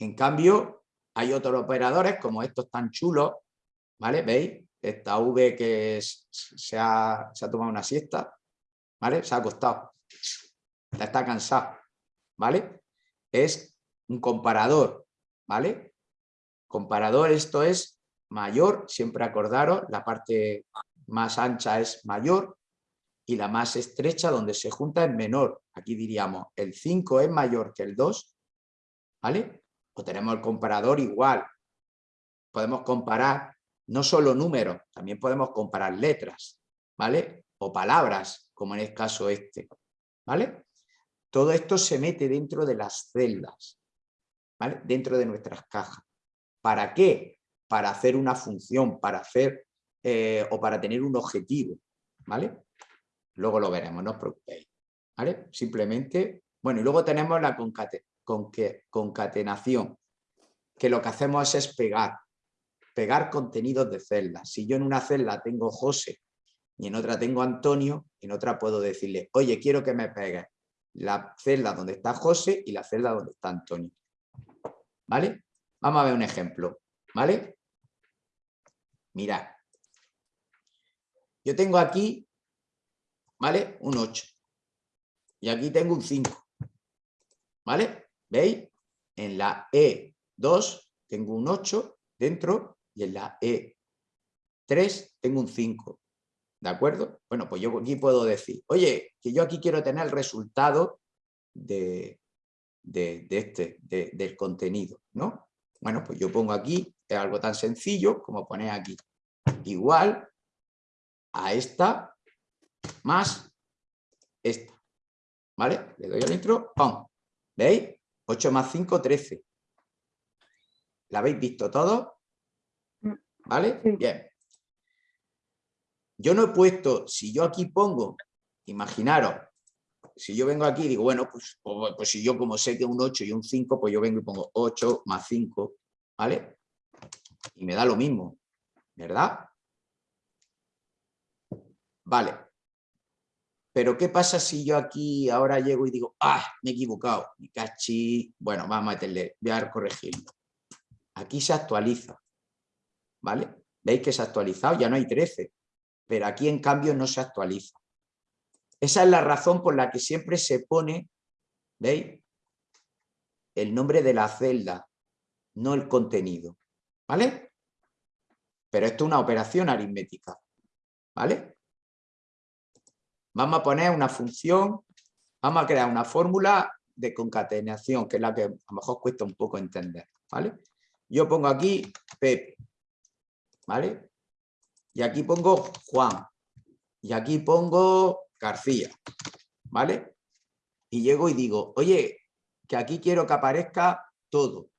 En cambio, hay otros operadores como estos tan chulos, ¿vale? ¿Veis? Esta V que se, ha, se ha tomado una siesta, ¿vale? Se ha acostado, está cansado, ¿vale? Es un comparador, ¿vale? Comparador, esto es mayor, siempre acordaros, la parte más ancha es mayor y la más estrecha donde se junta es menor. Aquí diríamos, el 5 es mayor que el 2, ¿vale? O tenemos el comparador igual. Podemos comparar no solo números, también podemos comparar letras, ¿vale? O palabras, como en el caso este, ¿vale? Todo esto se mete dentro de las celdas. Dentro de nuestras cajas. ¿Para qué? Para hacer una función, para hacer eh, o para tener un objetivo, ¿vale? Luego lo veremos, no os preocupéis, ¿vale? Simplemente, bueno, y luego tenemos la concatenación, que lo que hacemos es pegar, pegar contenidos de celdas. Si yo en una celda tengo José y en otra tengo Antonio, en otra puedo decirle, oye, quiero que me pegues la celda donde está José y la celda donde está Antonio. ¿Vale? Vamos a ver un ejemplo, ¿vale? Mirad. Yo tengo aquí, ¿vale? Un 8. Y aquí tengo un 5. ¿Vale? ¿Veis? En la E2 tengo un 8 dentro y en la E3 tengo un 5. ¿De acuerdo? Bueno, pues yo aquí puedo decir, oye, que yo aquí quiero tener el resultado de, de, de este, de- del contenido, ¿no? Bueno, pues yo pongo aquí, es algo tan sencillo como poner aquí, igual a esta más esta, ¿vale? Le doy al intro, ¡pum! ¿Veis? 8 más 5, 13. ¿La habéis visto todo? ¿Vale? Bien. Yo no he puesto, si yo aquí pongo, imaginaros, si yo vengo aquí y digo, bueno, pues, pues, si yo como sé que un 8 y un 5, pues yo vengo y pongo 8 más 5, ¿vale? Y me da lo mismo, ¿verdad? Vale. Pero ¿qué pasa si yo aquí ahora llego y digo, ah, me he equivocado, mi cachi, bueno, vamos a meterle, voy a corregirlo. Aquí se actualiza, ¿vale? ¿Veis que se ha actualizado? Ya no hay 13, pero aquí en cambio no se actualiza. Esa es la razón por la que siempre se pone, ¿veis? El nombre de la celda, no el contenido, ¿vale? Pero esto es una operación aritmética, ¿vale? Vamos a poner una función, vamos a crear una fórmula de concatenación, que es la que a lo mejor cuesta un poco entender, ¿vale? Yo pongo aquí Pepe, ¿vale? Y aquí pongo Juan, y aquí pongo García, ¿vale? Y llego y digo, oye, que aquí quiero que aparezca todo.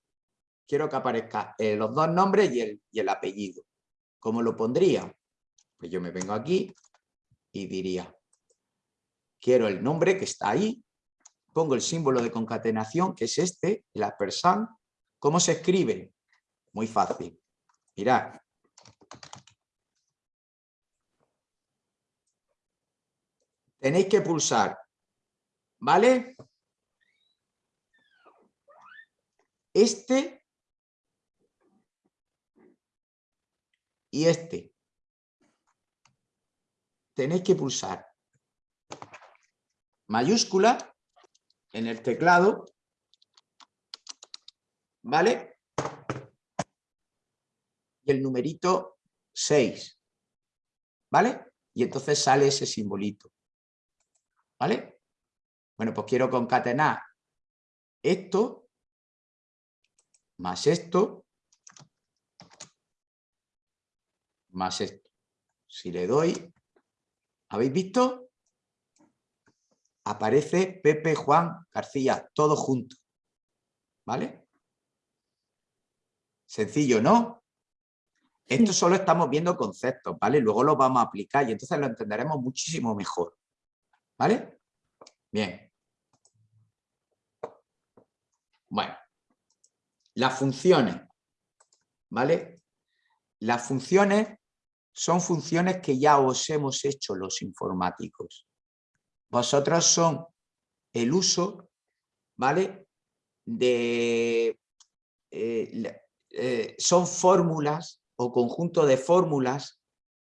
Quiero que aparezca eh, los dos nombres y el, y el apellido. ¿Cómo lo pondría? Pues yo me vengo aquí y diría, quiero el nombre que está ahí, pongo el símbolo de concatenación, que es este, el aspersan. ¿Cómo se escribe? Muy fácil. Mirad. Tenéis que pulsar, ¿vale? Este y este. Tenéis que pulsar mayúscula en el teclado, ¿vale? Y el numerito 6, ¿vale? Y entonces sale ese simbolito, ¿vale? Bueno, pues quiero concatenar esto más esto más esto. Si le doy, ¿habéis visto? aparece Pepe, Juan, García, todo junto. ¿Vale? Sencillo, ¿no? Esto solo estamos viendo conceptos, ¿vale? Luego lo vamos a aplicar y entonces lo entenderemos muchísimo mejor. ¿Vale? Bien. Bueno. Las funciones. ¿Vale? Las funciones son funciones que ya os hemos hecho los informáticos. Vosotros son el uso, ¿vale? De, eh, eh, son fórmulas o conjunto de fórmulas,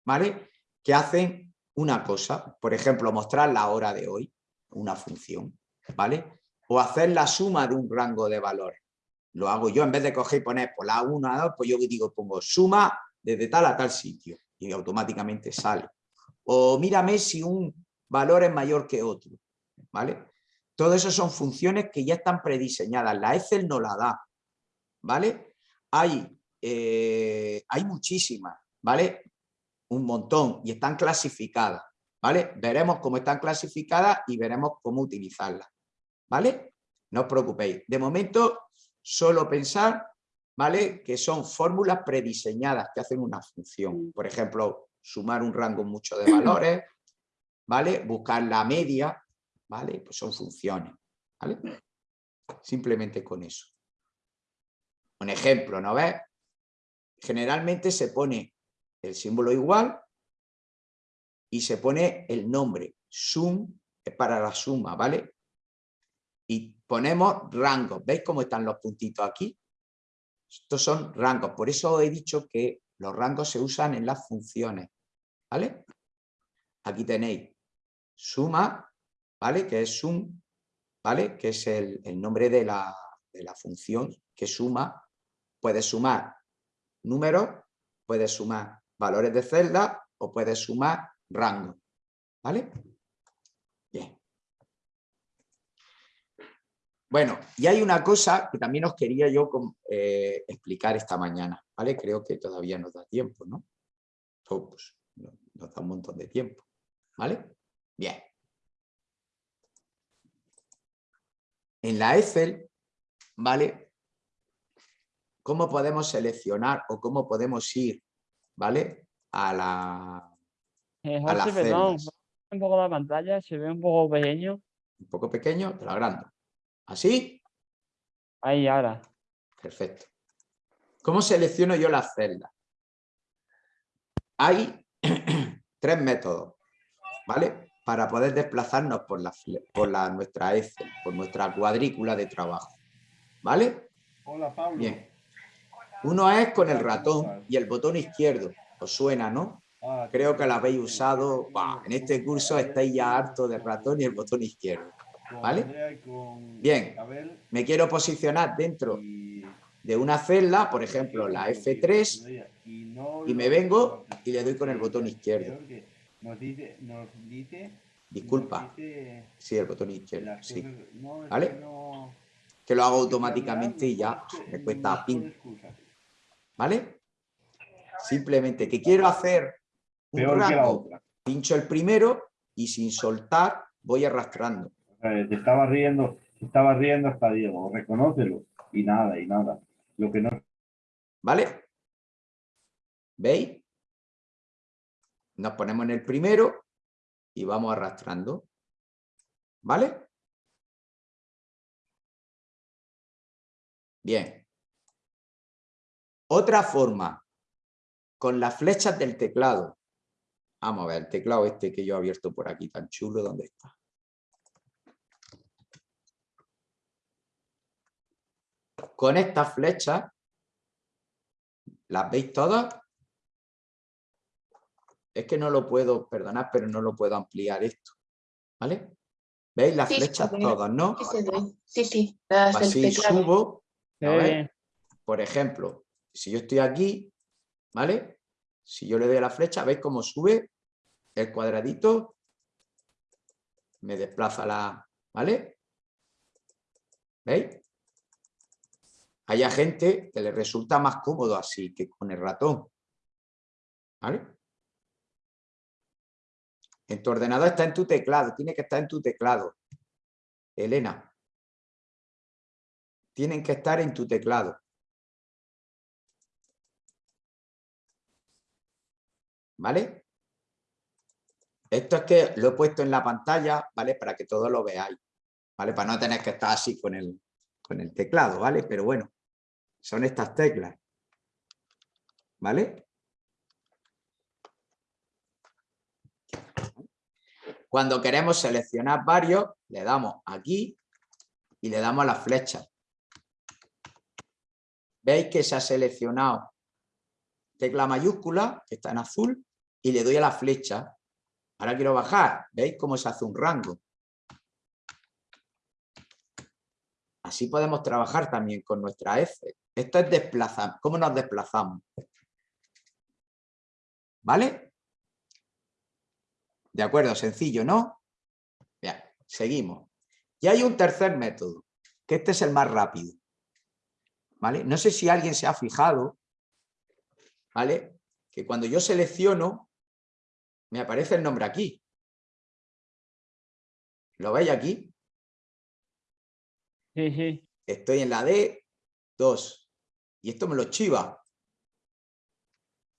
¿vale? Que hacen una cosa, por ejemplo, mostrar la hora de hoy, una función, ¿vale? O hacer la suma de un rango de valores. Lo hago yo, en vez de coger y poner por la 1 a 2, pues yo digo, pongo suma desde tal a tal sitio y automáticamente sale. O mírame si un valor es mayor que otro. ¿vale? Todo eso son funciones que ya están prediseñadas. La Excel no la da. ¿vale? Hay, eh, hay muchísimas, ¿vale? Un montón y están clasificadas. ¿vale? Veremos cómo están clasificadas y veremos cómo utilizarlas. ¿vale? No os preocupéis. De momento, solo pensar ¿vale? que son fórmulas prediseñadas que hacen una función. Por ejemplo, sumar un rango mucho de valores, ¿vale? Buscar la media, ¿vale? Pues son funciones, ¿vale? Simplemente con eso. Un ejemplo, ¿no ves? Generalmente se pone el símbolo igual y se pone el nombre. Sum para la suma, ¿vale? Y ponemos rangos. ¿Veis cómo están los puntitos aquí? Estos son rangos. Por eso he dicho que los rangos se usan en las funciones. ¿Vale? Aquí tenéis suma, ¿vale? Que es sum, ¿vale? Que es el, nombre de la, de la, función que suma. Puede sumar números, puede sumar valores de celda o puede sumar rango, ¿vale? Bien. Bueno, y hay una cosa que también os quería yo eh, explicar esta mañana, ¿vale? Creo que todavía nos da tiempo, ¿no? Oh, pues, nos da un montón de tiempo, ¿vale? Bien. En la Excel, ¿vale? ¿Cómo podemos seleccionar o cómo podemos ir, ¿vale? A la... Eh, a las José, perdón, celdas. un poco la pantalla, se ve un poco pequeño. un poco pequeño, te lo agrando. ¿Así? Ahí, ahora. Perfecto. ¿Cómo selecciono yo las celdas? Hay tres métodos, ¿vale? Para poder desplazarnos por, la, por la, nuestra Excel, por nuestra cuadrícula de trabajo, ¿vale? Hola, Pablo. Bien. Uno es con el ratón y el botón izquierdo. Os suena, ¿no? Ah, Creo que lo habéis usado. Bah, en este curso estáis ya harto del ratón y el botón izquierdo. ¿Vale? Bien. Me quiero posicionar dentro de una celda, por ejemplo, la F3, y me vengo y le doy con el botón izquierdo. Disculpa. Sí, el botón izquierdo, sí. ¿Vale? Que lo hago automáticamente y ya me cuesta pin. ¿Vale? Simplemente que quiero hacer un Peor pincho el primero y sin soltar voy arrastrando. Eh, Te estaba riendo, te estaba riendo hasta Diego, reconócelo. Y nada, y nada. Lo que no ¿Vale? ¿Veis? Nos ponemos en el primero y vamos arrastrando. ¿Vale? Bien. Otra forma, con las flechas del teclado. Vamos a ver, el teclado este que yo he abierto por aquí, tan chulo, ¿dónde está? Con estas flechas, ¿las veis todas? Es que no lo puedo, perdonad, pero no lo puedo ampliar esto. ¿Vale? ¿Veis las Sí, flechas sí, todas, no? Sí, sí, del Así teclado. subo. A ver. Por ejemplo, si yo estoy aquí, ¿vale? Si yo le doy la flecha, ¿veis cómo sube el cuadradito? Me desplaza la... ¿Vale? ¿Veis? Hay gente que le resulta más cómodo así que con el ratón. ¿Vale? En tu ordenador está en tu teclado, tiene que estar en tu teclado. Elena. Tienen que estar en tu teclado. ¿Vale? Esto es que lo he puesto en la pantalla, ¿vale? Para que todos lo veáis, ¿vale? Para no tener que estar así con el, con el teclado, ¿vale? Pero bueno, son estas teclas, ¿vale? Cuando queremos seleccionar varios, le damos aquí y le damos a la flecha. ¿Veis que se ha seleccionado tecla mayúscula, que está en azul, y le doy a la flecha. Ahora quiero bajar. ¿Veis cómo se hace un rango? Así podemos trabajar también con nuestra F. Esto es desplazar. ¿Cómo nos desplazamos? ¿Vale? De acuerdo, sencillo, ¿no? Seguimos. Y hay un tercer método, que este es el más rápido. ¿Vale? No sé si alguien se ha fijado, ¿vale? Que cuando yo selecciono, me aparece el nombre aquí. ¿Lo veis aquí? Sí, sí. Estoy en la D2 y esto me lo chiva.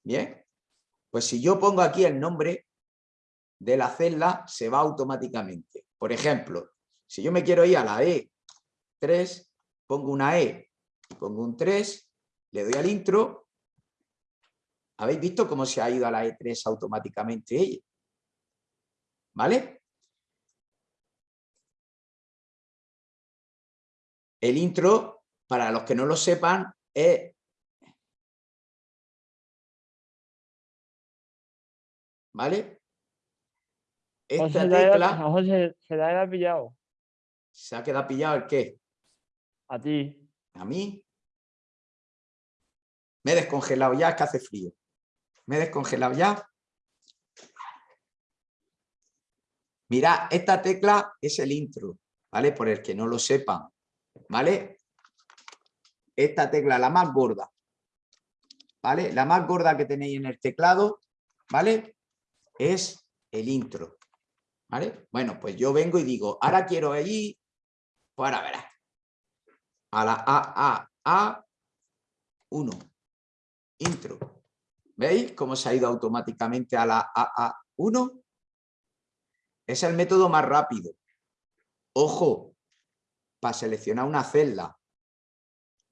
Bien, pues si yo pongo aquí el nombre de la celda, se va automáticamente. Por ejemplo, si yo me quiero ir a la E3, pongo una E pongo un 3, le doy al intro. ¿Habéis visto cómo se ha ido a la E3 automáticamente ella? ¿Vale? El intro, para los que no lo sepan, es ¿Vale? Esta José, tecla José, se la haya pillado. se ha quedado pillado el qué? A ti. A mí. Me he descongelado ya, es que hace frío. Me he descongelado ya. Mira, esta tecla es el intro, ¿vale? Por el que no lo sepan, ¿vale? Esta tecla, la más gorda, ¿vale? La más gorda que tenéis en el teclado, ¿vale? Es el intro, ¿vale? Bueno, pues yo vengo y digo, ahora quiero ir, pues ahora a la AAA1, intro. ¿Veis cómo se ha ido automáticamente a la AA1? Es el método más rápido. Ojo, para seleccionar una celda,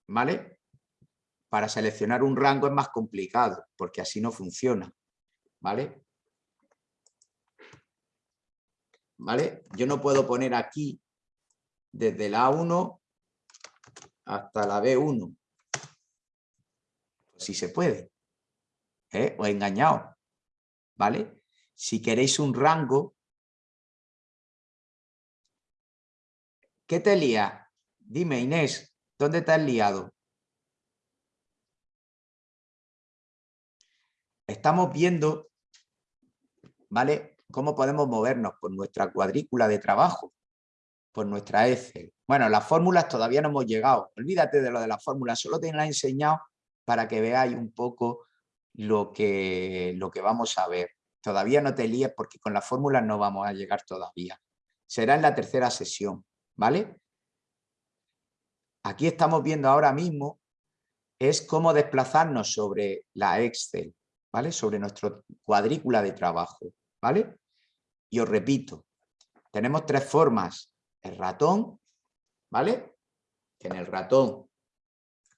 ¿vale? Para seleccionar un rango es más complicado, porque así no funciona, ¿vale? ¿Vale? Yo no puedo poner aquí desde la A1 hasta la B1. Si se puede. ¿Eh? O engañado. ¿Vale? Si queréis un rango, ¿qué te lía? Dime, Inés, ¿dónde te has liado? Estamos viendo, ¿vale? Cómo podemos movernos por nuestra cuadrícula de trabajo, por nuestra Excel. Bueno, las fórmulas todavía no hemos llegado. Olvídate de lo de las fórmulas, solo te las he enseñado para que veáis un poco lo que, lo que vamos a ver. Todavía no te líes porque con las fórmulas no vamos a llegar todavía. Será en la tercera sesión, ¿vale? Aquí estamos viendo ahora mismo es cómo desplazarnos sobre la Excel, ¿vale? Sobre nuestra cuadrícula de trabajo, ¿vale? Y os repito, tenemos tres formas. El ratón, ¿vale? Que en el ratón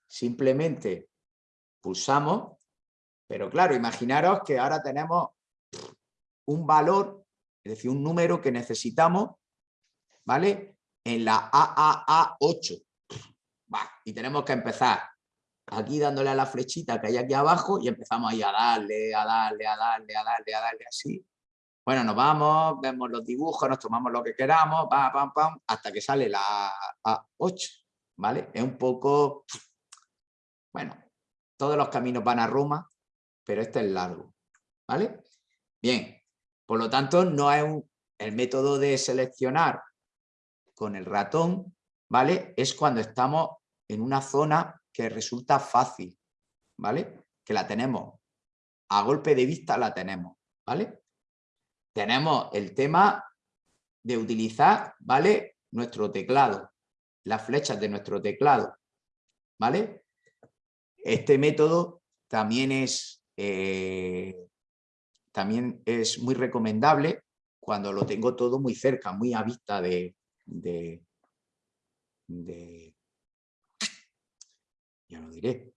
simplemente pulsamos, pero claro, imaginaros que ahora tenemos un valor, es decir, un número que necesitamos, ¿vale? En la AAA8. y tenemos que empezar aquí dándole a la flechita que hay aquí abajo y empezamos ahí a darle, a darle, a darle, a darle, a darle así. Bueno, nos vamos, vemos los dibujos, nos tomamos lo que queramos, pam, pam, pam, hasta que sale la A8, ¿vale? Es un poco, bueno, todos los caminos van a Roma, pero este es largo, ¿vale? Bien, por lo tanto, no es un, el método de seleccionar con el ratón, ¿vale? Es cuando estamos en una zona que resulta fácil, ¿vale? Que la tenemos, a golpe de vista la tenemos, ¿vale? Tenemos el tema de utilizar, ¿vale? Nuestro teclado, las flechas de nuestro teclado, ¿vale? Este método también es, eh, también es muy recomendable cuando lo tengo todo muy cerca, muy a vista de, de, de ya lo diré,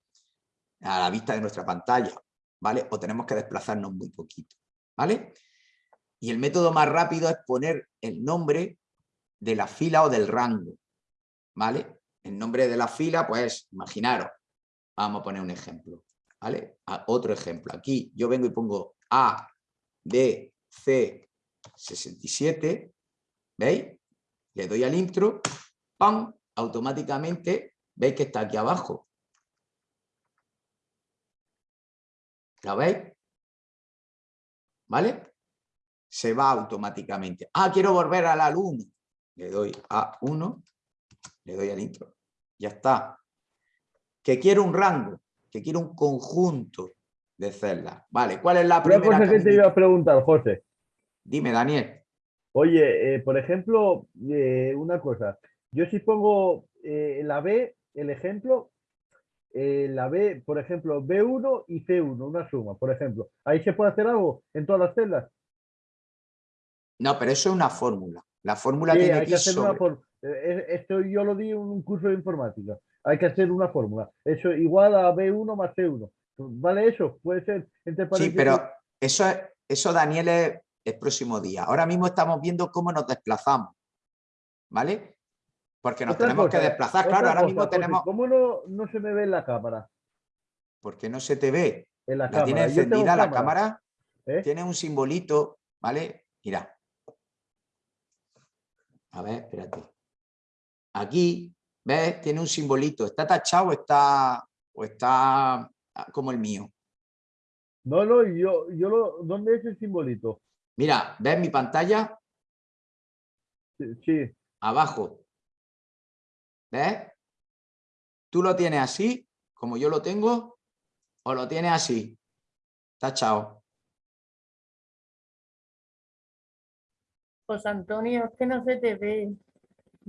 a la vista de nuestra pantalla, ¿vale? O tenemos que desplazarnos muy poquito, ¿vale? Y el método más rápido es poner el nombre de la fila o del rango, ¿vale? El nombre de la fila, pues, imaginaros, vamos a poner un ejemplo, ¿vale? otro ejemplo, aquí yo vengo y pongo A, B, C, 67, ¿veis? Le doy al intro, ¡pam! Automáticamente, ¿veis que está aquí abajo? ¿Lo veis? ¿Vale? Se va automáticamente. Ah, quiero volver al alumno. Le doy a 1, le doy al intro. Ya está. Que quiero un rango, que quiero un conjunto de celdas. Vale, ¿cuál es la primera? Una cosa que te iba a preguntar, José. Dime, Daniel. Oye, eh, por ejemplo, eh, una cosa. Yo si pongo eh, la B, el ejemplo, la B, por ejemplo, B1 y C1, una suma, por ejemplo. ¿Ahí se puede hacer algo en todas las celdas? No, pero eso es una fórmula. La fórmula Sí, tiene hay que que hacer sobre... una. Esto yo lo di en un curso de informática. Hay que hacer una fórmula. Eso igual a B1 más C1. ¿Vale eso? Puede ser entre Sí, pero eso, es- eso Daniel, es el próximo día. Ahora mismo estamos viendo cómo nos desplazamos. ¿Vale? Porque nos Otra tenemos cosa, que desplazar. Claro, ahora mismo tenemos... ¿Cómo no, no se me ve en la cámara? porque no se te ve. En la La cámara. tiene encendida la cámara. cámara. ¿Eh? Tiene un simbolito, ¿vale? Mira. A ver, espérate. Aquí, ¿ves? Tiene un simbolito. ¿Está tachado o está, o está ah, como el mío? No, no, yo, yo lo, ¿dónde es el simbolito? Mira, ¿ves mi pantalla? Sí. Abajo. ¿Ves? ¿Tú lo tienes así, como yo lo tengo? ¿O lo tienes así? Tachado. José Antonio, es que no se te ve.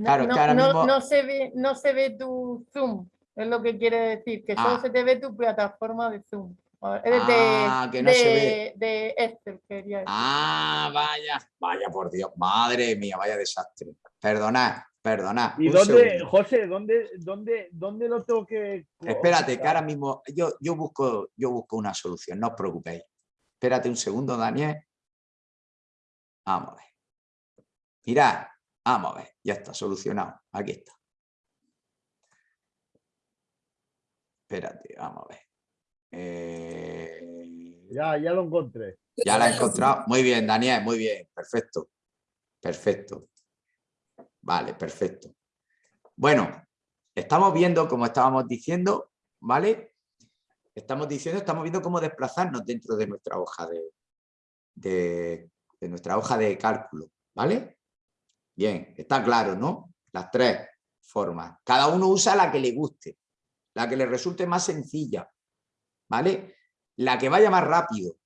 No, Claro, es que no- ahora no- mismo- no se ve, no se ve tu Zoom, es lo que quiere decir, que solo Ah. se te ve tu plataforma de Zoom. De, Ah, que no se ve. de- de Excel, quería decir. Ah, vaya, vaya por Dios, madre mía, vaya desastre. Perdonad, perdonad. ¿Y dónde, segundo. José, dónde, dónde, dónde lo tengo que...? Espérate, que ahora mismo yo, yo, busco, yo busco una solución, no os preocupéis. Espérate un segundo, Daniel. Vamos a ver. Mirad, vamos a ver, ya está solucionado. Aquí está. Espérate, vamos a ver. Eh, Ya, ya lo encontré. ya la he encontrado. Muy bien, Daniel, muy bien. Perfecto. Perfecto. Vale, perfecto. Bueno, estamos viendo, como estábamos diciendo, ¿vale? Estamos diciendo, estamos viendo cómo desplazarnos dentro de nuestra hoja de, de, de nuestra hoja de cálculo, ¿vale? Bien, está claro, ¿no? Las tres formas. Cada uno usa la que le guste, la que le resulte más sencilla, ¿vale? La que vaya más rápido,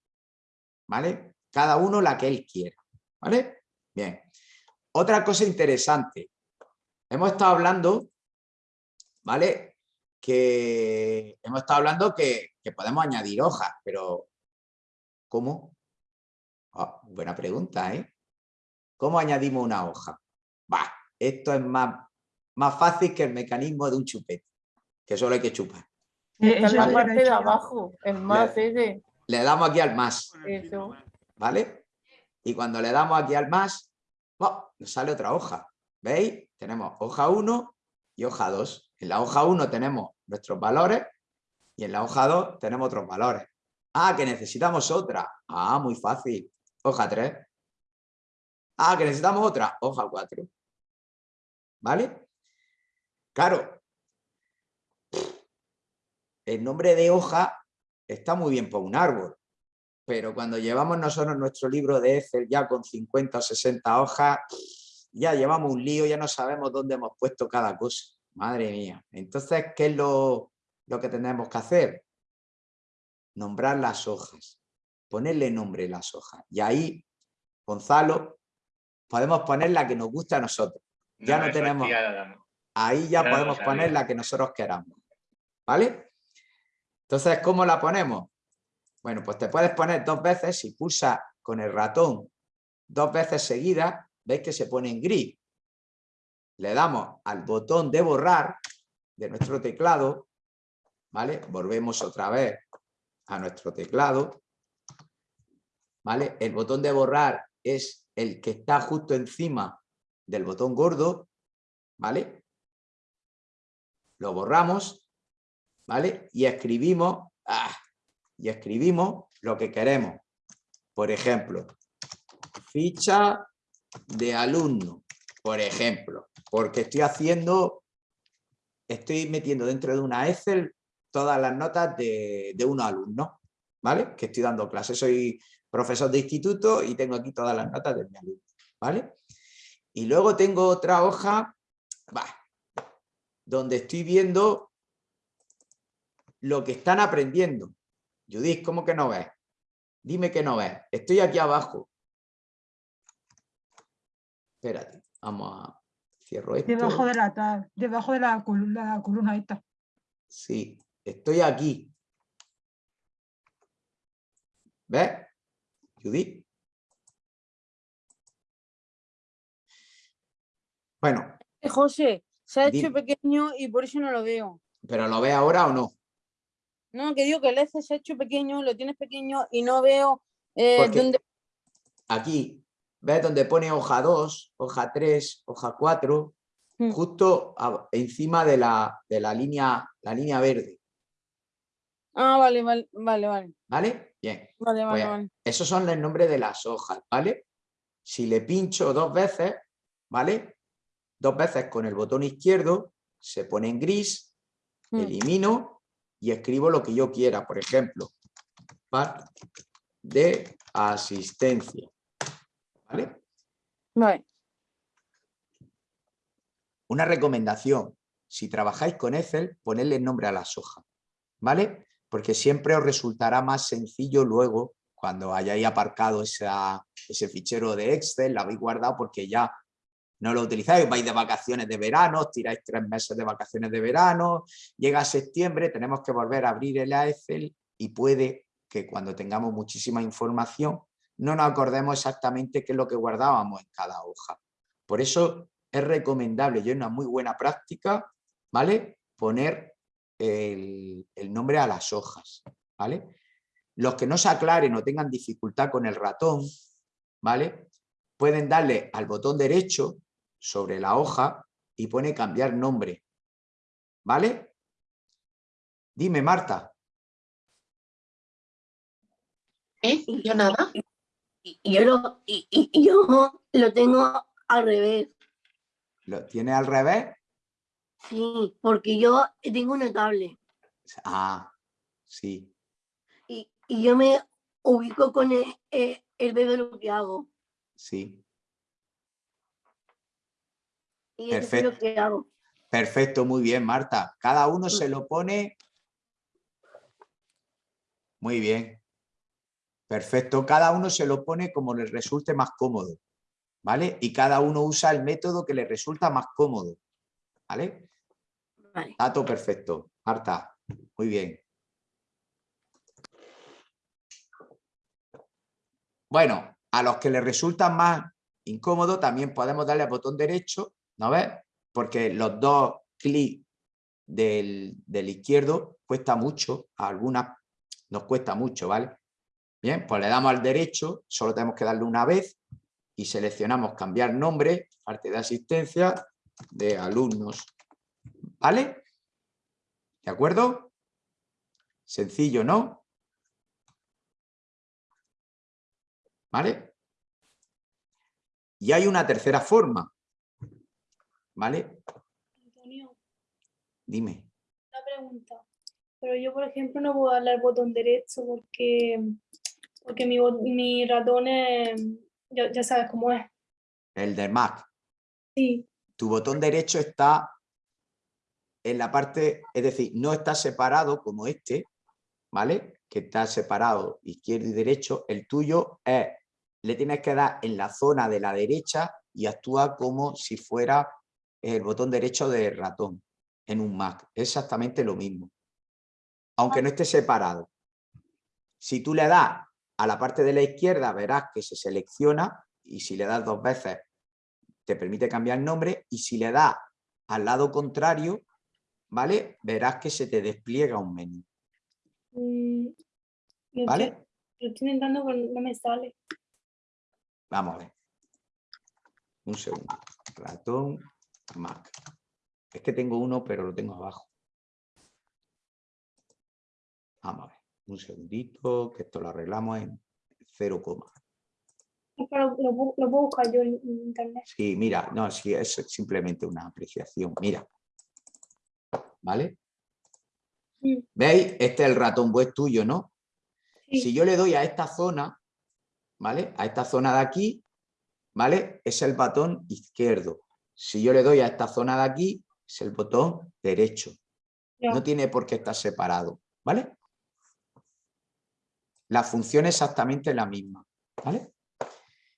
¿vale? Cada uno la que él quiera, ¿vale? Bien. Otra cosa interesante. Hemos estado hablando, ¿vale? Que hemos estado hablando que, que podemos añadir hojas, pero ¿cómo? Ah, buena pregunta, ¿eh? ¿Cómo añadimos una hoja? Esto es más, más fácil que el mecanismo de un chupete, que solo hay que chupar. Está en la parte de abajo, el más ese. Le damos aquí al más, Eso. ¿vale? Y cuando le damos aquí al más, ¡oh! nos sale otra hoja. ¿Veis? Tenemos hoja 1 y hoja 2. En la hoja 1 tenemos nuestros valores y en la hoja 2 tenemos otros valores. Ah, que necesitamos otra. Ah, muy fácil. Hoja 3. Ah, que necesitamos otra. Hoja 4. ¿Vale? Claro. El nombre de hoja está muy bien para un árbol, pero cuando llevamos nosotros nuestro libro de Excel ya con 50 o 60 hojas, ya llevamos un lío, ya no sabemos dónde hemos puesto cada cosa. Madre mía. Entonces, ¿qué es lo, lo que tenemos que hacer? Nombrar las hojas, ponerle nombre a las hojas. Y ahí, Gonzalo, podemos poner la que nos gusta a nosotros. Ya no, tenemos... Ahí ya podemos poner la que nosotros queramos. ¿Vale? Entonces, ¿cómo la ponemos? Bueno, pues te puedes poner dos veces, si pulsas con el ratón dos veces seguidas, veis que se pone en gris. Le damos al botón de borrar de nuestro teclado, ¿vale? Volvemos otra vez a nuestro teclado, ¿vale? El botón de borrar es el que está justo encima del botón gordo, ¿vale? Lo borramos, ¿vale? Y escribimos, ¡ah! y escribimos lo que queremos. Por ejemplo, ficha de alumno, por ejemplo, porque estoy haciendo, estoy metiendo dentro de una Excel todas las notas de, de un alumno, ¿vale? Que estoy dando clases, soy profesor de instituto y tengo aquí todas las notas de mi alumno, ¿vale? Y luego tengo otra hoja, va, donde estoy viendo lo que están aprendiendo. Judith, ¿cómo que no ves? Dime que no ves. Estoy aquí abajo. Espérate, vamos a... Cierro esto. Debajo de la, tab- debajo de la columna, la columna esta. Sí, estoy aquí. ¿Ves? Judith. Bueno, Eh, José, se ha hecho pequeño y por eso no lo veo. ¿pero lo ves ahora o no? No, que digo que el F se ha hecho pequeño, lo tienes pequeño y no veo eh, dónde... Aquí, ¿ves donde pone hoja 2, hoja 3, hoja 4? Mm. Justo a- encima de la, de la línea, la línea verde, Ah, vale, vale, vale, vale. ¿vale? Bien. Vale, vale, Pues, vale. Esos son los nombres de las hojas, ¿vale? Si le pincho dos veces, ¿vale? Dos veces con el botón izquierdo, se pone en gris, Mm. elimino y escribo lo que yo quiera. Por ejemplo, par de asistencia. ¿Vale? Vale. Una recomendación, si trabajáis con Excel, ponedle nombre a las hojas, ¿vale? Porque siempre os resultará más sencillo luego, cuando hayáis aparcado esa- ese fichero de Excel, lo habéis guardado porque ya no lo utilizáis, vais de vacaciones de verano, tiráis tres meses de vacaciones de verano, llega septiembre, tenemos que volver a abrir el Excel y puede que cuando tengamos muchísima información no nos acordemos exactamente qué es lo que guardábamos en cada hoja. Por eso es recomendable y es una muy buena práctica, ¿vale? Poner el, el nombre a las hojas, ¿vale? Los que no se aclaren o tengan dificultad con el ratón, ¿vale? Pueden darle al botón derecho sobre la hoja y pone cambiar nombre, ¿vale? Dime, Marta. ¿Eh? Yo nada. Yo lo, yo lo tengo al revés. ¿Lo tiene al revés? Sí, porque yo tengo una tablet Ah, sí. y, y yo me ubico con el, el, el bebé lo que hago. Sí, Y eso es lo Perfecto. que hago. perfecto, muy bien, Marta. Cada uno se lo pone... Muy bien. Perfecto, cada uno se lo pone como le resulte más cómodo, ¿vale? Y cada uno usa el método que le resulta más cómodo, ¿vale? Vale. Dato perfecto. Marta, muy bien. Bueno, a los que les resulta más incómodo también podemos darle al botón derecho, ¿no ves? Porque los dos clics del, del izquierdo cuesta mucho, a algunas nos cuesta mucho, ¿vale? Bien, pues le damos al derecho, solo tenemos que darle una vez y seleccionamos cambiar nombre, parte de asistencia de alumnos, ¿vale? ¿De acuerdo? Sencillo, ¿no? ¿Vale? Y hay una tercera forma, ¿vale? Antonio, Dime. una pregunta. Pero yo, por ejemplo, no puedo darle al botón derecho porque, porque mi, mi ratón es, ya, ya sabes cómo es. El de Mac. Sí, Tu botón derecho está en la parte, es decir, no está separado como este, ¿vale? Que está separado izquierdo y derecho. El tuyo es, le tienes que dar en la zona de la derecha y actúa como si fuera el botón derecho del ratón en un Mac. Es exactamente lo mismo. Aunque no esté separado. Si tú le das a la parte de la izquierda, verás que se selecciona y si le das dos veces te permite cambiar el nombre y si le das al lado contrario, ¿vale? Verás que se te despliega un menú, mm, ¿vale? estoy, lo estoy intentando, pero no me sale. Vamos a ver. Un segundo. Ratón, Mac. Es que tengo uno, pero lo tengo abajo. Vamos a ver. Un segundito, que esto lo arreglamos en 0, coma. Es que lo, lo pu- lo puedo buscar yo en, internet. Sí, mira, no, sí, es simplemente una apreciación. Mira. ¿Vale? ¿Veis? Este es el ratón web tuyo, ¿no? sí. Si yo le doy a esta zona, ¿vale? A esta zona de aquí, ¿vale? Es el botón izquierdo. Si yo le doy a esta zona de aquí, es el botón derecho. No tiene por qué estar separado, ¿vale? La función es exactamente la misma, ¿vale?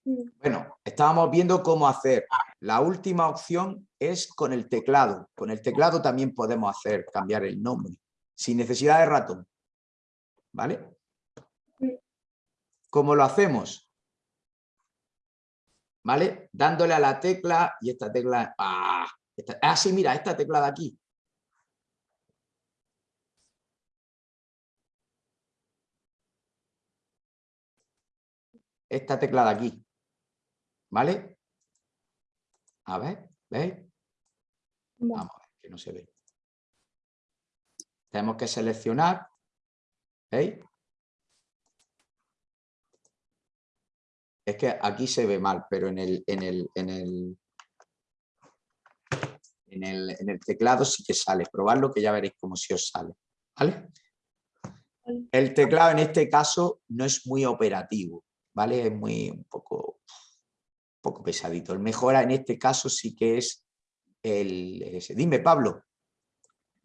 Mm, Bueno, estábamos viendo cómo hacer. La última opción es con el teclado. Con el teclado también podemos hacer, cambiar el nombre, sin necesidad de ratón. ¿Vale? Mm. ¿Cómo lo hacemos? ¿Vale? Dándole a la tecla y esta tecla... ¡Ah! Esta- ah, sí, mira, esta tecla de aquí. Esta tecla de aquí. ¿Vale? A ver, ¿veis? Vamos a ver, que no se ve. Tenemos que seleccionar. ¿Veis? Es que aquí se ve mal, pero en el, en el, en el, en el, en el teclado sí que sale. Probadlo que ya veréis cómo si os sale. ¿Vale? El teclado en este caso no es muy operativo, ¿vale? Es muy un poco, un poco pesadito. El mejor en este caso sí que es el ese. Dime, Pablo,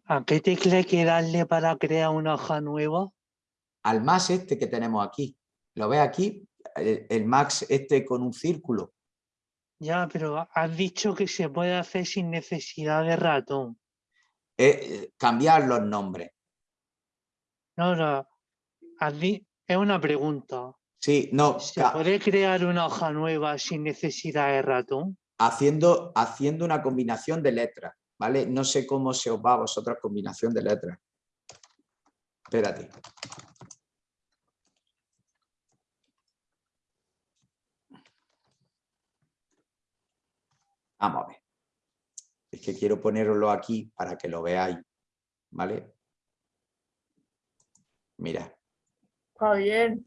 ¿A qué tecla hay que darle para crear una hoja nueva? al más este que tenemos aquí. ¿Lo ves aquí? El, el max este con un círculo. Ya, pero has dicho que se puede hacer sin necesidad de ratón. Eh, eh, cambiar los nombres. No, no. es una pregunta. Sí, no, ¿Se puede crear una hoja nueva sin necesidad de ratón? haciendo, haciendo una combinación de letras, ¿vale? No sé cómo se os va a vosotros combinación de letras. Espérate. Vamos a ver. Es que quiero poneroslo aquí para que lo veáis, ¿vale? Mira, bien.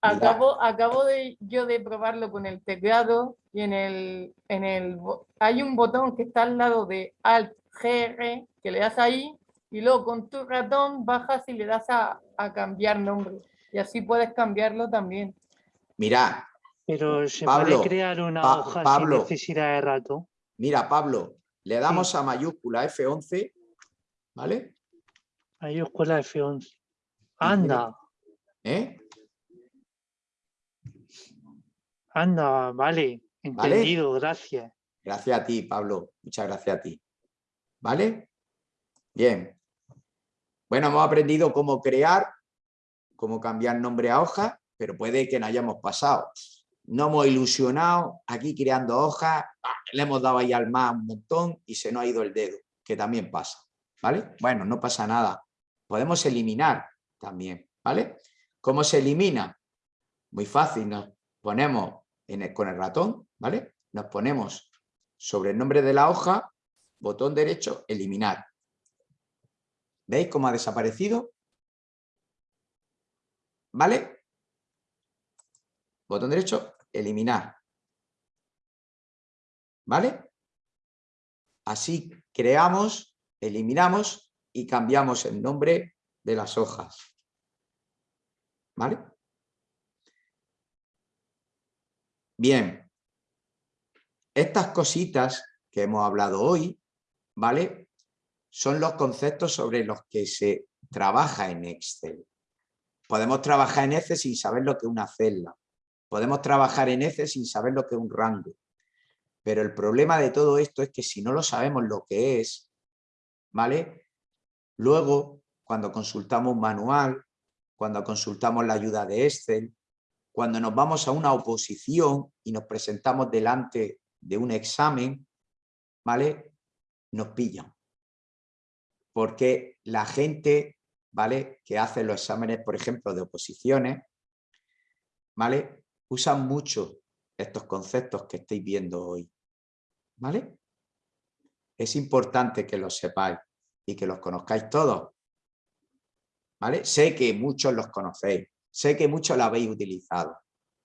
Acabo, acabo de yo de probarlo con el teclado y en el, en el hay un botón que está al lado de Alt GR que le das ahí y luego con tu ratón bajas y le das a, a cambiar nombre y así puedes cambiarlo también. mira, Pero se Pablo, puede crear una Pa- hoja Pablo. sin necesidad de ratón. mira, Pablo, le damos a mayúscula F11, ¿vale? Mayúscula F11. Anda, ¿Eh? anda, vale. Entendido, gracias. Gracias a ti, Pablo. Muchas gracias a ti. ¿Vale? Bien. Bueno, hemos aprendido cómo crear, cómo cambiar nombre a hoja, pero puede que no hayamos pasado. No hemos ilusionado aquí creando hojas, ¡ah! le hemos dado ahí al más un montón y se nos ha ido el dedo, que también pasa. ¿Vale? Bueno, no pasa nada. Podemos eliminar también, ¿vale? ¿Cómo se elimina? Muy fácil, nos ponemos en el- con el ratón, ¿vale? Nos ponemos sobre el nombre de la hoja, botón derecho, eliminar. ¿Veis cómo ha desaparecido? ¿Vale? Botón derecho, eliminar. ¿Vale? Así creamos, eliminamos y cambiamos el nombre de las hojas. ¿Vale? Bien. Estas cositas que hemos hablado hoy, ¿vale? Son los conceptos sobre los que se trabaja en Excel. Podemos trabajar en Excel sin saber lo que es una celda. Podemos trabajar en Excel sin saber lo que es un rango. Pero el problema de todo esto es que si no lo sabemos lo que es, ¿vale? Luego, cuando consultamos un manual, cuando consultamos la ayuda de Excel, cuando nos vamos a una oposición y nos presentamos delante de un examen, ¿vale? Nos pillan. Porque la gente, ¿vale? Que hace los exámenes, por ejemplo, de oposiciones, ¿vale? Usan mucho estos conceptos que estáis viendo hoy, ¿vale? Es importante que los sepáis y que los conozcáis todos, ¿vale? Sé que muchos los conocéis, sé que muchos lo habéis utilizado,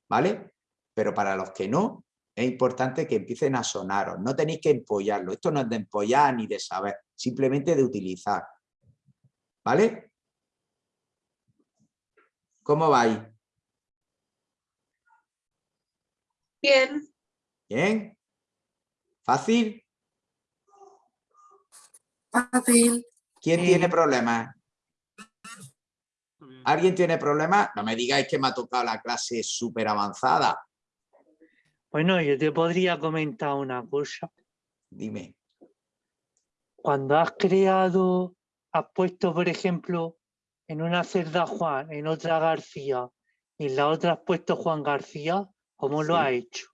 ¿vale? Pero para los que no, es importante que empiecen a sonaros, no tenéis que empollarlo, esto no es de empollar ni de saber, simplemente de utilizar, ¿vale? ¿Cómo vais? Bien, ¿Bien? ¿Fácil? fácil. ¿Quién tiene problemas? ¿Alguien tiene problemas? No me digáis que me ha tocado la clase súper avanzada. Bueno, yo te podría comentar una cosa. Dime. Cuando has creado, has puesto, por ejemplo, en una celda Juan, en otra García, y en la otra has puesto Juan García, ¿cómo lo Sí. has hecho?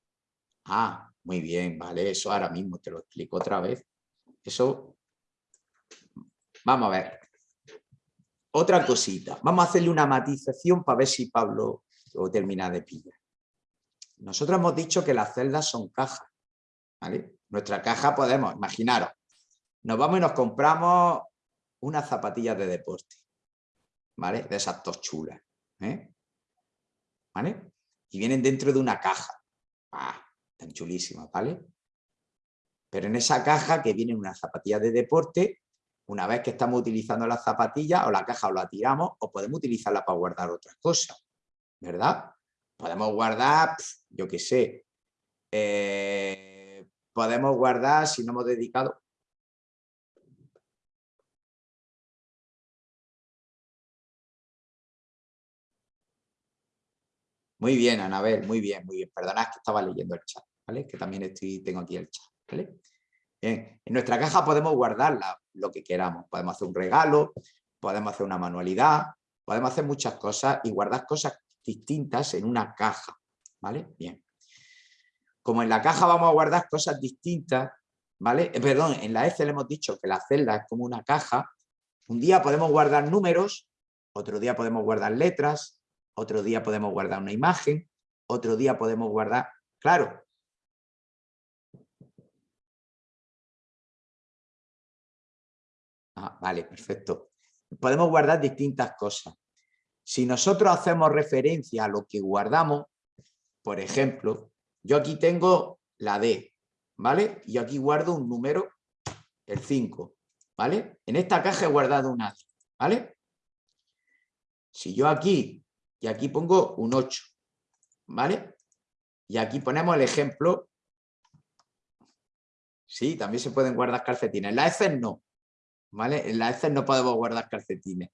Ah, muy bien, vale, eso ahora mismo te lo explico otra vez. Eso, vamos a ver. Otra cosita, vamos a hacerle una matización para ver si Pablo lo termina de pillar. Nosotros hemos dicho que las celdas son cajas, ¿vale? Nuestra caja podemos, imaginaros, nos vamos y nos compramos unas zapatillas de deporte, ¿vale? De esas dos chulas, ¿eh? ¿Vale? Y vienen dentro de una caja. Ah, tan chulísimas, ¿vale? Pero en esa caja que vienen unas zapatillas de deporte, una vez que estamos utilizando las zapatillas, o la caja o la tiramos, o podemos utilizarla para guardar otras cosas, ¿verdad? Podemos guardar, yo qué sé, eh, podemos guardar, si no hemos dedicado... Muy bien, Anabel, muy bien, muy bien. Perdonad que estaba leyendo el chat, ¿vale? Que también estoy, tengo aquí el chat, ¿vale? Bien, en nuestra caja podemos guardarla lo que queramos. Podemos hacer un regalo, podemos hacer una manualidad, podemos hacer muchas cosas y guardar cosas distintas en una caja, ¿vale? Bien. Como en la caja vamos a guardar cosas distintas, ¿vale? Eh, perdón, en la Excel hemos dicho que la celda es como una caja. Un día podemos guardar números, otro día podemos guardar letras, otro día podemos guardar una imagen, otro día podemos guardar... Claro, Ah, vale, perfecto. Podemos guardar distintas cosas. Si nosotros hacemos referencia a lo que guardamos, por ejemplo, yo aquí tengo la D, ¿vale? Y aquí guardo un número, el 5, ¿vale? En esta caja he guardado una D, ¿vale? Si yo aquí y aquí pongo un 8, ¿vale? Y aquí ponemos el ejemplo. Sí, también se pueden guardar calcetines. La Excel no, ¿vale? En la Excel no podemos guardar calcetines,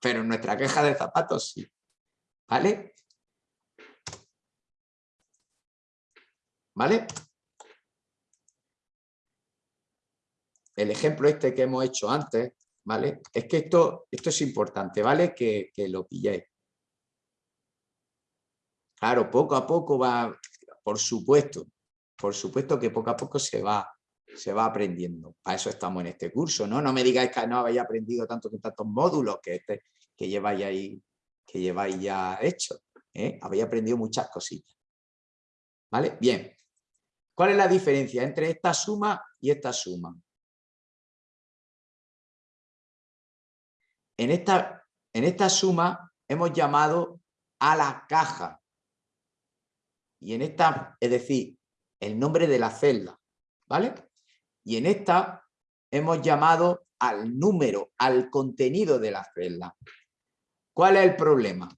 pero en nuestra queja de zapatos sí, ¿vale? ¿Vale? El ejemplo este que hemos hecho antes, ¿vale? Es que esto, esto es importante, ¿vale? Que, que lo pilléis. Claro, poco a poco va, por supuesto, por supuesto que poco a poco se va, se va aprendiendo. Para eso estamos en este curso, ¿no? No me digáis que no habéis aprendido tanto con tantos módulos que, este, que, lleváis, ahí, que lleváis ya hecho. ¿eh? Habéis aprendido muchas cositas. ¿Vale? Bien. ¿Cuál es la diferencia entre esta suma y esta suma? En esta, en esta suma hemos llamado a la caja. Y en esta, es decir, el nombre de la celda. ¿Vale? Y en esta hemos llamado al número, al contenido de la celda. ¿Cuál es el problema?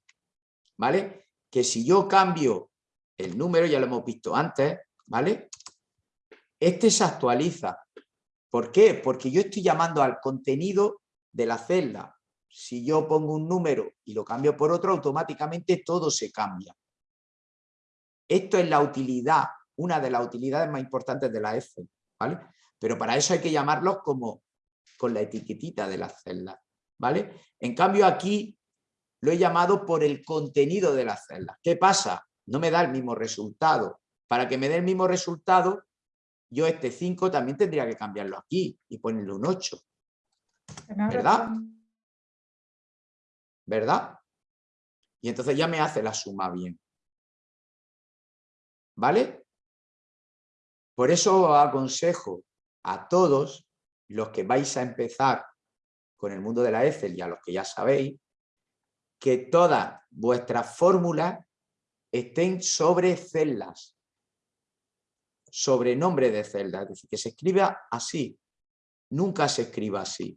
¿Vale? Que si yo cambio el número, ya lo hemos visto antes, ¿vale? Este se actualiza. ¿Por qué? Porque yo estoy llamando al contenido de la celda. Si yo pongo un número y lo cambio por otro, automáticamente todo se cambia. Esto es la utilidad, una de las utilidades más importantes de la Excel, ¿vale? Pero para eso hay que llamarlos como con la etiquetita de las celdas. ¿vale? En cambio aquí lo he llamado por el contenido de las celdas. ¿Qué pasa? No me da el mismo resultado. Para que me dé el mismo resultado, yo este 5 también tendría que cambiarlo aquí y ponerle un 8. ¿Verdad? ¿Verdad? Y entonces ya me hace la suma bien. ¿Vale? Por eso aconsejo a todos los que vais a empezar con el mundo de la Excel y a los que ya sabéis, que todas vuestras fórmulas estén sobre celdas, sobre nombre de celdas, es decir, que se escriba así, nunca se escriba así,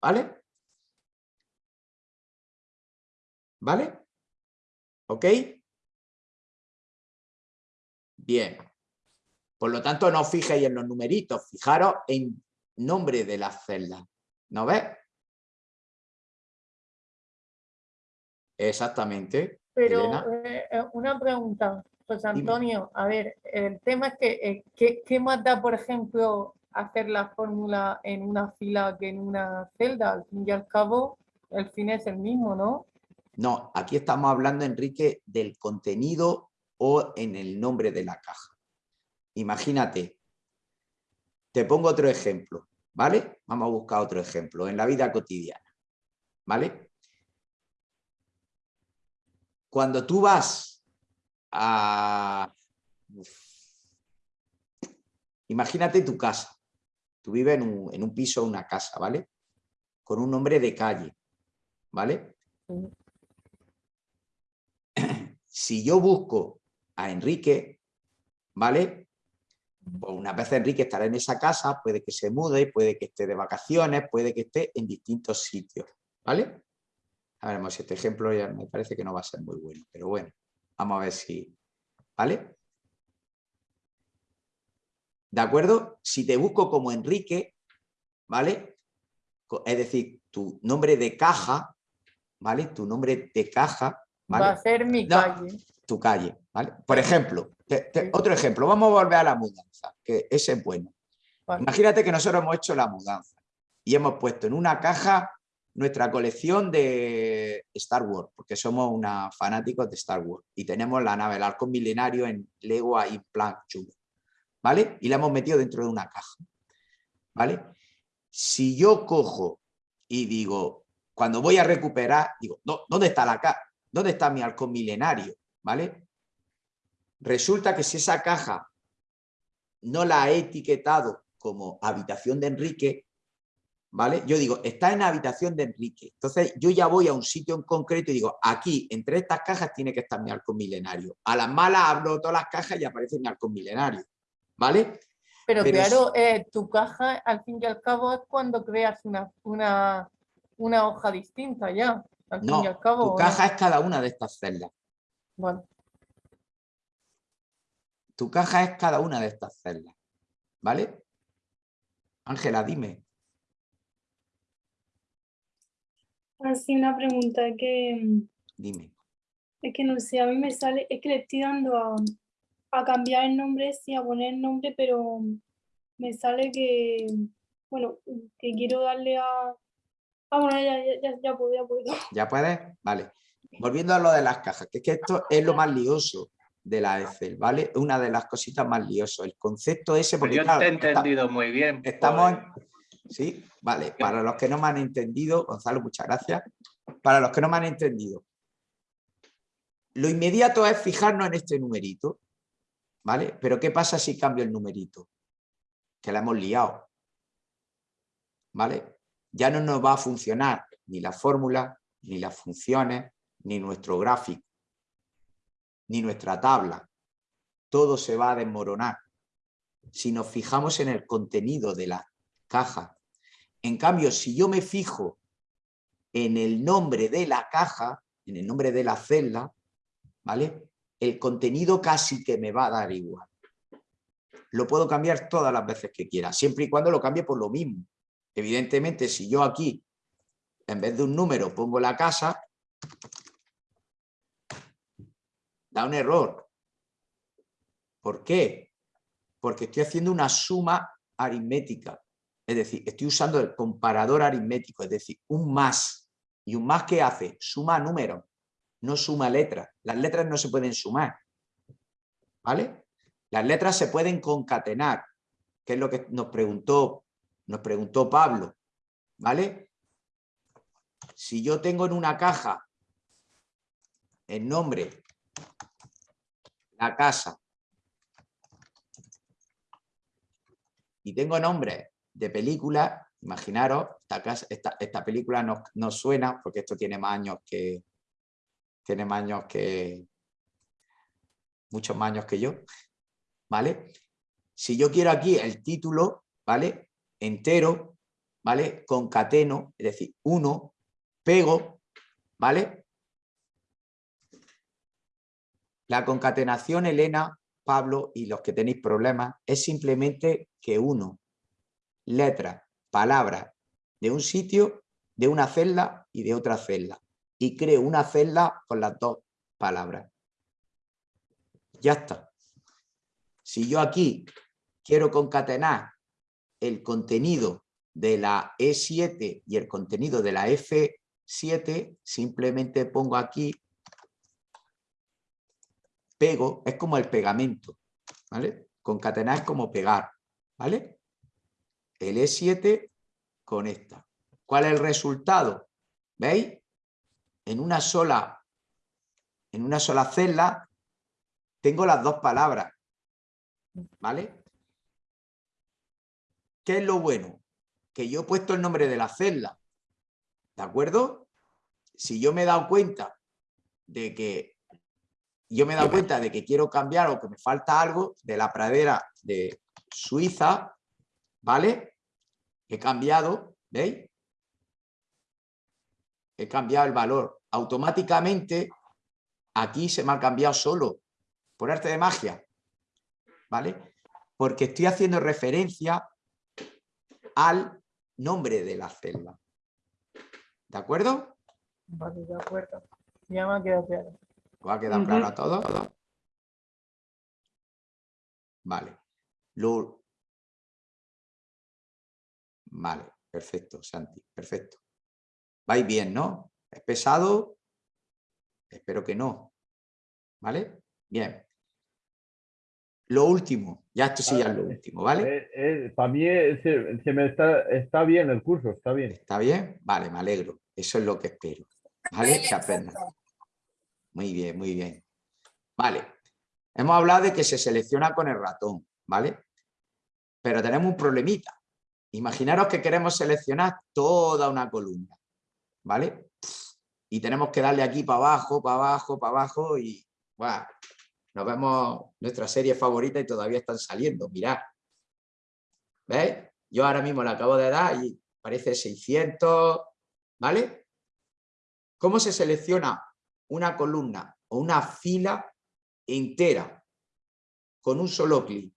¿vale? ¿Vale? ¿Ok? Bien. Por lo tanto, no os fijéis en los numeritos, fijaros en nombre de las celdas. ¿No ves? Exactamente. Pero eh, eh, una pregunta, José Antonio, a ver, el tema es que, eh, ¿qué, ¿qué, más da, por ejemplo, hacer la fórmula en una fila que en una celda? Al fin y al cabo, el fin es el mismo, ¿no? No, aquí estamos hablando, Enrique, del contenido o en el nombre de la caja. Imagínate, te pongo otro ejemplo, ¿vale? Vamos a buscar otro ejemplo en la vida cotidiana, ¿vale? Cuando tú vas a... Imagínate tu casa. Tú vives en un, en un piso o una casa, ¿vale? Con un nombre de calle, ¿vale? Si yo busco a Enrique, ¿vale? Pues una vez Enrique estará en esa casa, puede que se mude, puede que esté de vacaciones, puede que esté en distintos sitios, ¿vale? A ver, si este ejemplo ya me parece que no va a ser muy bueno, pero bueno, vamos a ver si... ¿Vale? ¿De acuerdo? Si te busco como Enrique, ¿vale? Es decir, tu nombre de caja, ¿vale? Tu nombre de caja, ¿vale? Va a ser mi calle. Tu calle, ¿vale? Por ejemplo, otro ejemplo, vamos a volver a la mudanza, que ese es bueno. Imagínate que nosotros hemos hecho la mudanza y hemos puesto en una caja nuestra colección de Star Wars, porque somos una fanáticos de Star Wars y tenemos la nave, el halcón milenario en Lego y Plan chulo, ¿vale? Y la hemos metido dentro de una caja, ¿vale? Si yo cojo y digo, cuando voy a recuperar, digo, ¿dónde está la caja? ¿Dónde está mi halcón milenario? ¿Vale? Resulta que si esa caja no la he etiquetado como habitación de Enrique, ¿vale? Yo digo, está en habitación de Enrique. Entonces yo ya voy a un sitio en concreto y digo, aquí, entre estas cajas tiene que estar mi halcón milenario. A las malas abro todas las cajas y aparece mi halcón milenario, ¿vale? Pero, claro, eh, tu caja al fin y al cabo es cuando creas una, una, una hoja distinta ya. Al no, fin y al cabo, tu caja es cada una de estas celdas. Bueno. Tu caja es cada una de estas celdas, ¿vale? Ángela, dime. Así una pregunta que... Dime. Es que no sé, a mí me sale, es que le estoy dando a, a cambiar el nombre, sí, a poner el nombre, pero me sale que, bueno, que quiero darle a... Ah, bueno, ya, ya, ya, ya puedo, ya puedo. ¿Ya puedes? Vale. Volviendo a lo de las cajas, que es que esto es lo más lioso de la Excel, ¿vale? Una de las cositas más liosas. El concepto ese... Porque, Yo claro, te he está- entendido muy bien. Estamos, pues. en- sí, vale. Para los que no me han entendido, Gonzalo, muchas gracias. Para los que no me han entendido, lo inmediato es fijarnos en este numerito, ¿vale? Pero ¿qué pasa si cambio el numerito? Que la hemos liado, ¿vale? Ya no nos va a funcionar ni la fórmula, ni las funciones, ni nuestro gráfico, ni nuestra tabla. Todo se va a desmoronar si nos fijamos en el contenido de la caja. En cambio, si yo me fijo en el nombre de la caja, en el nombre de la celda, ¿vale? El contenido casi que me va a dar igual. Lo puedo cambiar todas las veces que quiera, siempre y cuando lo cambie por lo mismo. Evidentemente, si yo aquí, en vez de un número, pongo la casa, da un error. ¿Por qué? Porque estoy haciendo una suma aritmética. Es decir, estoy usando el comparador aritmético, es decir, un más. ¿Y un más qué hace? Suma números, no suma letras. Las letras no se pueden sumar. ¿Vale? Las letras se pueden concatenar, que es lo que nos preguntó, nos preguntó Pablo. ¿Vale? Si yo tengo en una caja el nombre, la casa, y tengo nombres de películas, imaginaros, esta, casa- esta, esta película no, no suena, porque esto tiene más años que, tiene más años que, muchos más años que yo, ¿vale? Si yo quiero aquí el título, ¿vale? Entero, ¿vale? Concateno, es decir, uno, pego, ¿vale? La concatenación, Elena, Pablo y los que tenéis problemas, es simplemente que uno, letras, palabras de un sitio, de una celda y de otra celda. Y creo una celda con las dos palabras. Ya está. Si yo aquí quiero concatenar el contenido de la E7 y el contenido de la F7, simplemente pongo aquí pego, es como el pegamento, ¿vale? Concatenar es como pegar, ¿vale? El E7 conecta. ¿Cuál es el resultado? ¿Veis? En una sola, en una sola celda tengo las dos palabras, ¿vale? ¿Qué es lo bueno? Que yo he puesto el nombre de la celda, ¿de acuerdo? Si yo me he dado cuenta de que yo me he dado cuenta de que quiero cambiar o que me falta algo de la pradera de Suiza, ¿vale? He cambiado, ¿veis? He cambiado el valor. Automáticamente aquí se me ha cambiado solo, por arte de magia, ¿vale? Porque estoy haciendo referencia al nombre de la celda. ¿De acuerdo? Ya me ha quedado claro. ¿Va a quedar Ujú. claro a todos? Vale. Lo... Vale, perfecto, Santi, perfecto. ¿Vais bien, no? ¿Es pesado? Espero que no. ¿Vale? Bien. Lo último, ya esto sí ya es lo último, ¿vale? Eh, eh, para mí se, se me está, está bien el curso, está bien. ¿Está bien? Vale, me alegro. Eso es lo que espero. ¿Vale? Que aprendan. Muy bien, muy bien. Vale. Hemos hablado de que se selecciona con el ratón, ¿vale? Pero tenemos un problemita. Imaginaros que queremos seleccionar toda una columna, ¿vale? Y tenemos que darle aquí para abajo, para abajo, para abajo y... ¡guau! Nos vemos nuestra serie favorita y todavía están saliendo, mirad. ¿Veis? Yo ahora mismo la acabo de dar y parece 600, ¿vale? ¿Cómo se selecciona una columna o una fila entera con un solo clic?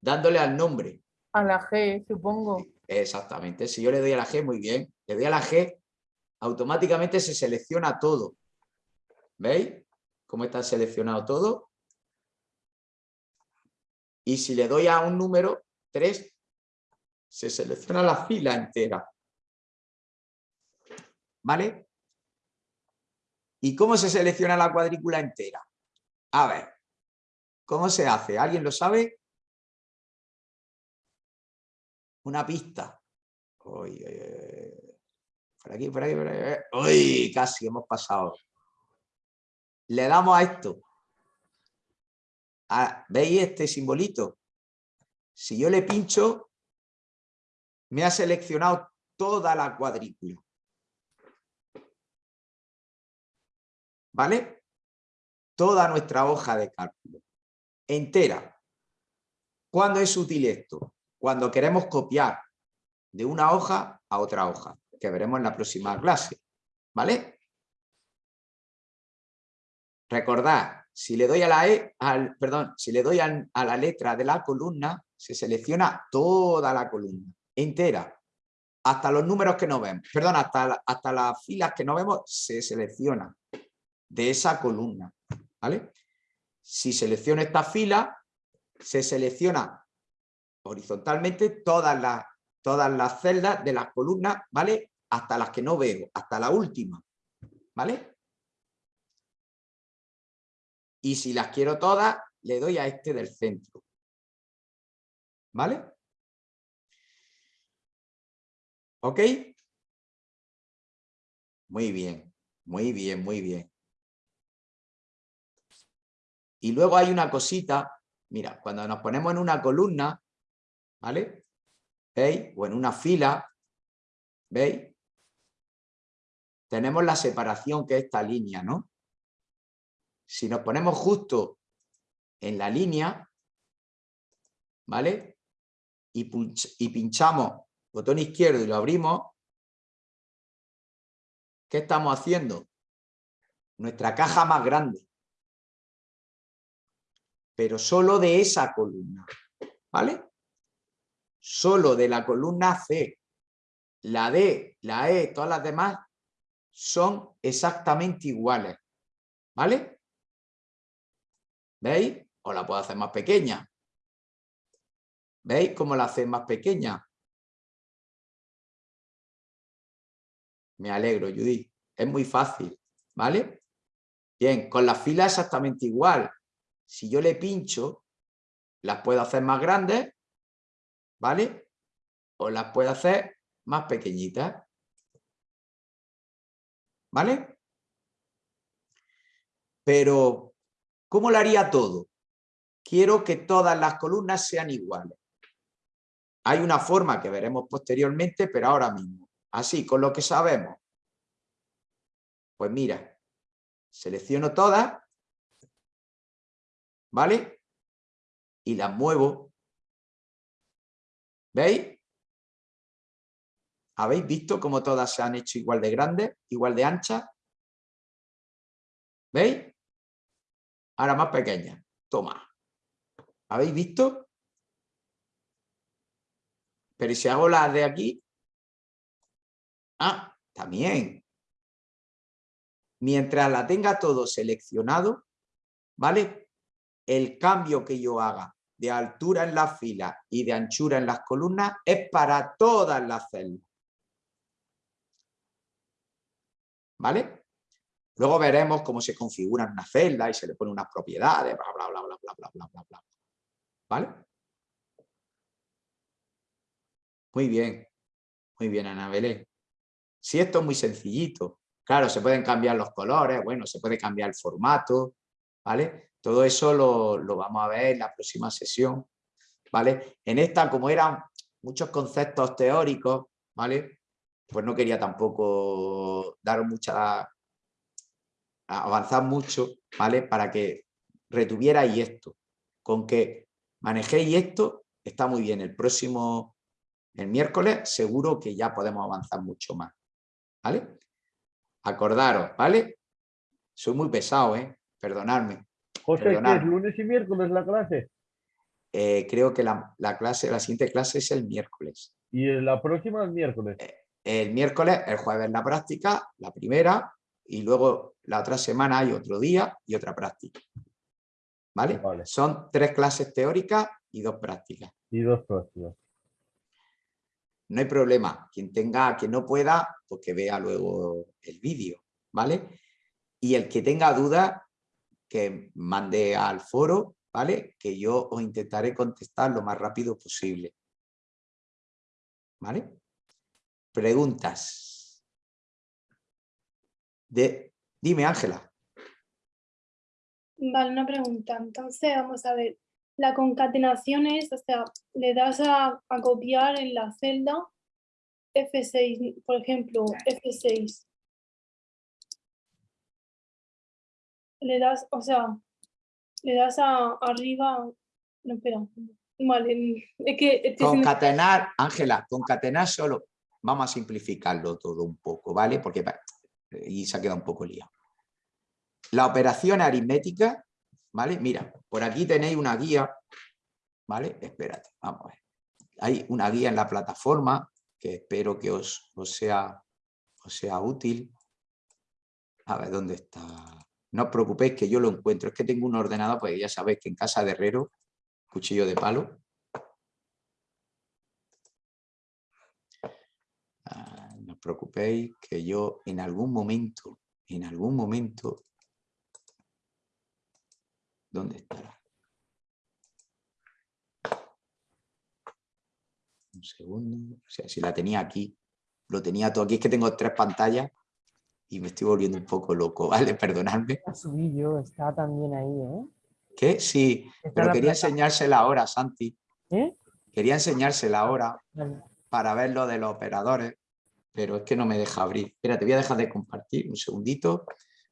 Dándole al nombre. A la G, supongo. Exactamente. Si yo le doy a la G, muy bien. Le doy a la G, automáticamente se selecciona todo. ¿Veis? cómo está seleccionado todo. Y si le doy a un número 3, se selecciona la fila entera. ¿Vale? ¿Y cómo se selecciona la cuadrícula entera? A ver, ¿cómo se hace? ¿Alguien lo sabe? Una pista. Uy, por aquí, por aquí, por aquí. Uy, casi hemos pasado le damos a esto. Ah, ¿Veis este simbolito? Si yo le pincho, me ha seleccionado toda la cuadrícula. ¿Vale? Toda nuestra hoja de cálculo. Entera. ¿Cuándo es útil esto? Cuando queremos copiar de una hoja a otra hoja, que veremos en la próxima clase. ¿Vale? Recordad, si le doy a la E, al, perdón, si le doy a, la letra de la columna, se selecciona toda la columna, entera, hasta los números que no vemos, perdón, hasta, hasta las filas que no vemos, se selecciona de esa columna, ¿vale? Si selecciono esta fila, se selecciona horizontalmente todas las, todas las celdas de las columnas, ¿vale? Hasta las que no veo, hasta la última, ¿vale? Y si las quiero todas, le doy a este del centro. ¿Vale? ¿Ok? Muy bien, muy bien, muy bien. Y luego hay una cosita, mira, cuando nos ponemos en una columna, ¿vale? ¿Veis? O en una fila, ¿veis? Tenemos la separación que es esta línea, ¿no? si nos ponemos justo en la línea, ¿vale? Y, y pinchamos botón izquierdo y lo abrimos, ¿qué estamos haciendo? Nuestra caja más grande. Pero solo de esa columna, ¿vale? Solo de la columna C. La D, la E, todas las demás son exactamente iguales, ¿vale? ¿Veis? O la puedo hacer más pequeña. ¿Veis cómo la hace más pequeña? Me alegro, Judith. Es muy fácil, ¿vale? Bien, con la fila exactamente igual. Si yo le pincho, las puedo hacer más grandes, ¿vale? O las puedo hacer más pequeñitas. ¿Vale? Pero ¿Cómo lo haría todo? Quiero que todas las columnas sean iguales. Hay una forma que veremos posteriormente, pero ahora mismo. Así, con lo que sabemos. Pues mira, selecciono todas, ¿vale? Y las muevo. ¿Veis? ¿Habéis visto cómo todas se han hecho igual de grandes, igual de anchas? ¿Veis? Ahora más pequeña. Toma. ¿Habéis visto? Pero si hago la de aquí. Ah, también. Mientras la tenga todo seleccionado, ¿vale? El cambio que yo haga de altura en las filas y de anchura en las columnas es para todas las celdas. ¿vale? Luego veremos cómo se configura una celda y se le pone unas propiedades, bla, bla, bla, bla, bla, bla, bla, bla, bla. ¿Vale? Muy bien, muy bien, Ana Belén. Si esto es muy sencillito, claro, se pueden cambiar los colores, bueno, se puede cambiar el formato, ¿vale? Todo eso lo, lo vamos a ver en la próxima sesión, ¿vale? En esta, como eran muchos conceptos teóricos, ¿vale? Pues no quería tampoco dar mucha... avanzar mucho, ¿vale? Para que retuvierais esto. Con que manejéis esto, está muy bien. El próximo, el miércoles, seguro que ya podemos avanzar mucho más, ¿vale? Acordaros, ¿vale? Soy muy pesado, ¿eh? Perdonadme. José, ¿qué es lunes y miércoles la clase? Eh, creo que la, la clase, la siguiente clase es el miércoles. Y la próxima el miércoles. El miércoles, el jueves la práctica, la primera, y luego la otra semana hay otro día y otra práctica. ¿Vale? Son tres clases teóricas y dos prácticas. Y dos próximas. No hay problema. Quien tenga, quien no pueda, pues que vea luego el vídeo, ¿vale? Y el que tenga dudas, que mande al foro, ¿vale? Que yo os intentaré contestar lo más rápido posible. ¿Vale? Preguntas. De... Dime, Ángela. Vale, una pregunta. Entonces, vamos a ver. La concatenación es, o sea, le das a, a copiar en la celda F6, por ejemplo, F6. Le das, o sea, le das a arriba. No, espera. Vale, es que Concatenar, Ángela, concatenar solo, vamos a simplificarlo todo un poco, ¿vale? Porque va- y se ha quedado un poco liado. La operación aritmética, ¿vale? Mira, por aquí tenéis una guía, ¿vale? Espérate, vamos a ver. Hay una guía en la plataforma que espero que os, os sea, os sea útil. A ver, ¿dónde está? No os preocupéis que yo lo encuentro. Es que tengo un ordenador, pues ya sabéis que en casa de herrero, cuchillo de palo. Ah, no os preocupéis que yo en algún momento, en algún momento, ¿dónde estará? Un segundo, o sea, si la tenía aquí, lo tenía todo aquí, es que tengo tres pantallas y me estoy volviendo un poco loco, ¿vale? Perdonadme. La subí yo, está también ahí, ¿eh? ¿Qué? Sí, Está pero quería plata- enseñársela ahora, Santi. ¿Eh? Quería enseñársela ahora Vale. para ver lo de los operadores, pero es que no me deja abrir. Espera, te voy a dejar de compartir un segundito.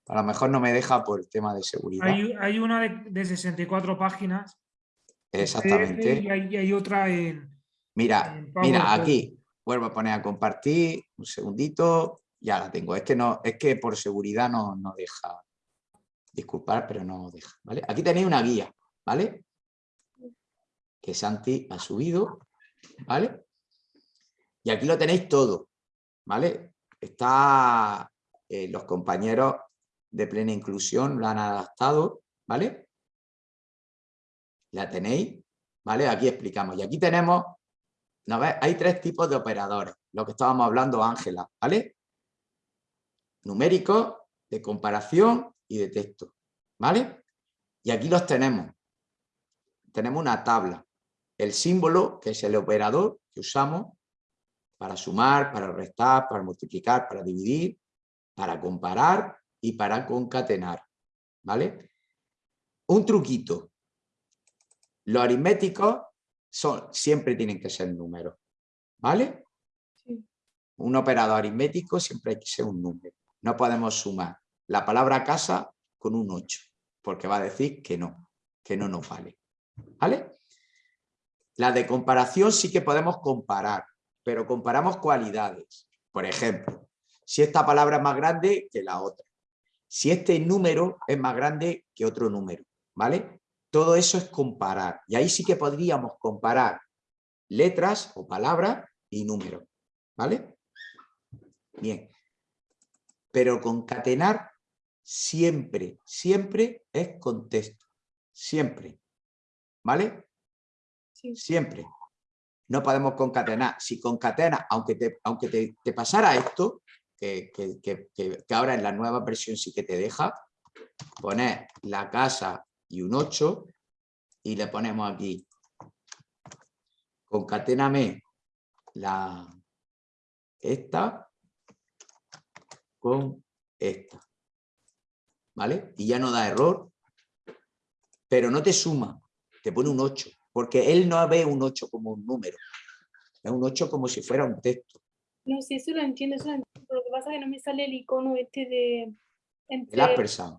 A lo mejor no me deja por el tema de seguridad. Hay, hay una de, de 64 páginas. Exactamente. Y hay, y hay otra en... Mira, en mira, aquí vuelvo a poner a compartir, un segundito, ya la tengo. Es que no, es que por seguridad no, no deja. Disculpad, pero no deja. ¿vale? Aquí tenéis una guía, ¿vale? Que Santi ha subido, ¿vale? Y aquí lo tenéis todo, ¿vale? Está eh, los compañeros de plena inclusión, lo han adaptado, ¿vale? La tenéis, ¿vale? Aquí explicamos. Y aquí tenemos ¿No ves? Hay tres tipos de operadores, lo que estábamos hablando Ángela, ¿vale? Numéricos, de comparación y de texto, ¿vale? Y aquí los tenemos. Tenemos una tabla. El símbolo, que es el operador que usamos para sumar, para restar, para multiplicar, para dividir, para comparar y para concatenar, ¿vale? Un truquito. Los aritméticos son, siempre tienen que ser números, ¿vale? Un operador aritmético siempre hay que ser un número. No podemos sumar la palabra casa con un 8, porque va a decir que no, que no nos vale, ¿vale? La de comparación sí que podemos comparar, pero comparamos cualidades. Por ejemplo, si esta palabra es más grande que la otra. Si este número es más grande que otro número, ¿vale? Todo eso es comparar. Y ahí sí que podríamos comparar letras o palabras y números. ¿Vale? Bien. Pero concatenar siempre, siempre es contexto. Siempre. ¿Vale? Siempre. No podemos concatenar. Si concatenas, aunque te, aunque te, te pasara esto, que- que- que ahora en la nueva versión sí que te deja, poner la casa y un 8 y le ponemos aquí, concaténame la, esta con esta. ¿Vale? Y ya no da error, pero no te suma, te pone un 8, porque él no ve un 8 como un número, es un 8 como si fuera un texto. No, sí, eso lo entiendo, eso lo entiendo. pero Lo que pasa es que no me sale el icono este de... El Entre, ampersand.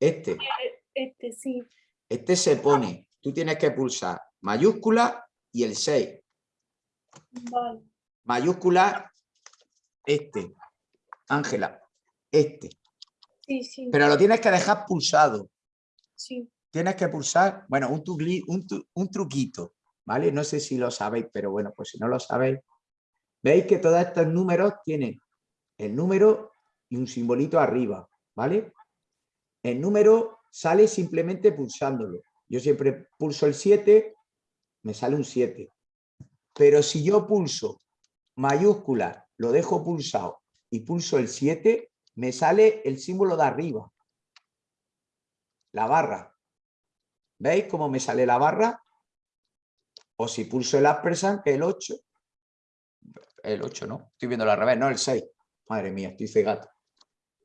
Este, eh, este, sí. este se pone, tú tienes que pulsar mayúscula y el 6. Vale. Mayúscula, este. Ángela, este. Sí, sí. Pero lo tienes que dejar pulsado. Sí. Tienes que pulsar, bueno, un, tugli- un, tu- un truquito, ¿vale? No sé si lo sabéis, pero bueno, pues si no lo sabéis, veis que todos estos números tienen el número y un simbolito arriba, ¿vale? El número sale simplemente pulsándolo. Yo siempre pulso el 7, me sale un 7. Pero si yo pulso mayúscula, lo dejo pulsado y pulso el 7, me sale el símbolo de arriba, la barra. ¿Veis cómo me sale la barra? O si pulso el ampersand, el 8. El 8, ¿no? Estoy viendo al revés, no el 6. Madre mía, estoy cegato.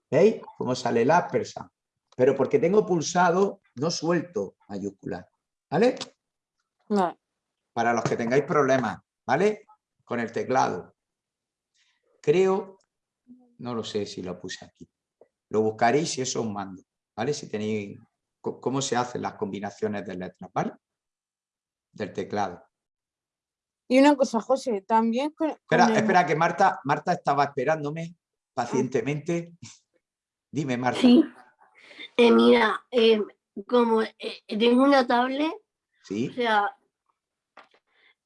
¿Veis cómo sale el ampersand? Pero porque tengo pulsado, no suelto mayúsculas. ¿Vale? Vale. Para los que tengáis problemas, ¿vale? Con el teclado. Creo, no lo sé si lo puse aquí. Lo buscaréis si eso es un mando, ¿vale? Si tenéis cómo se hacen las combinaciones de letras, ¿vale? Del teclado. Y una cosa, José, también con, Espera, el- espera, que Marta, Marta estaba esperándome pacientemente. Dime, Marta. Sí. Eh, mira, eh, como eh, tengo una tablet, ¿Sí? o sea,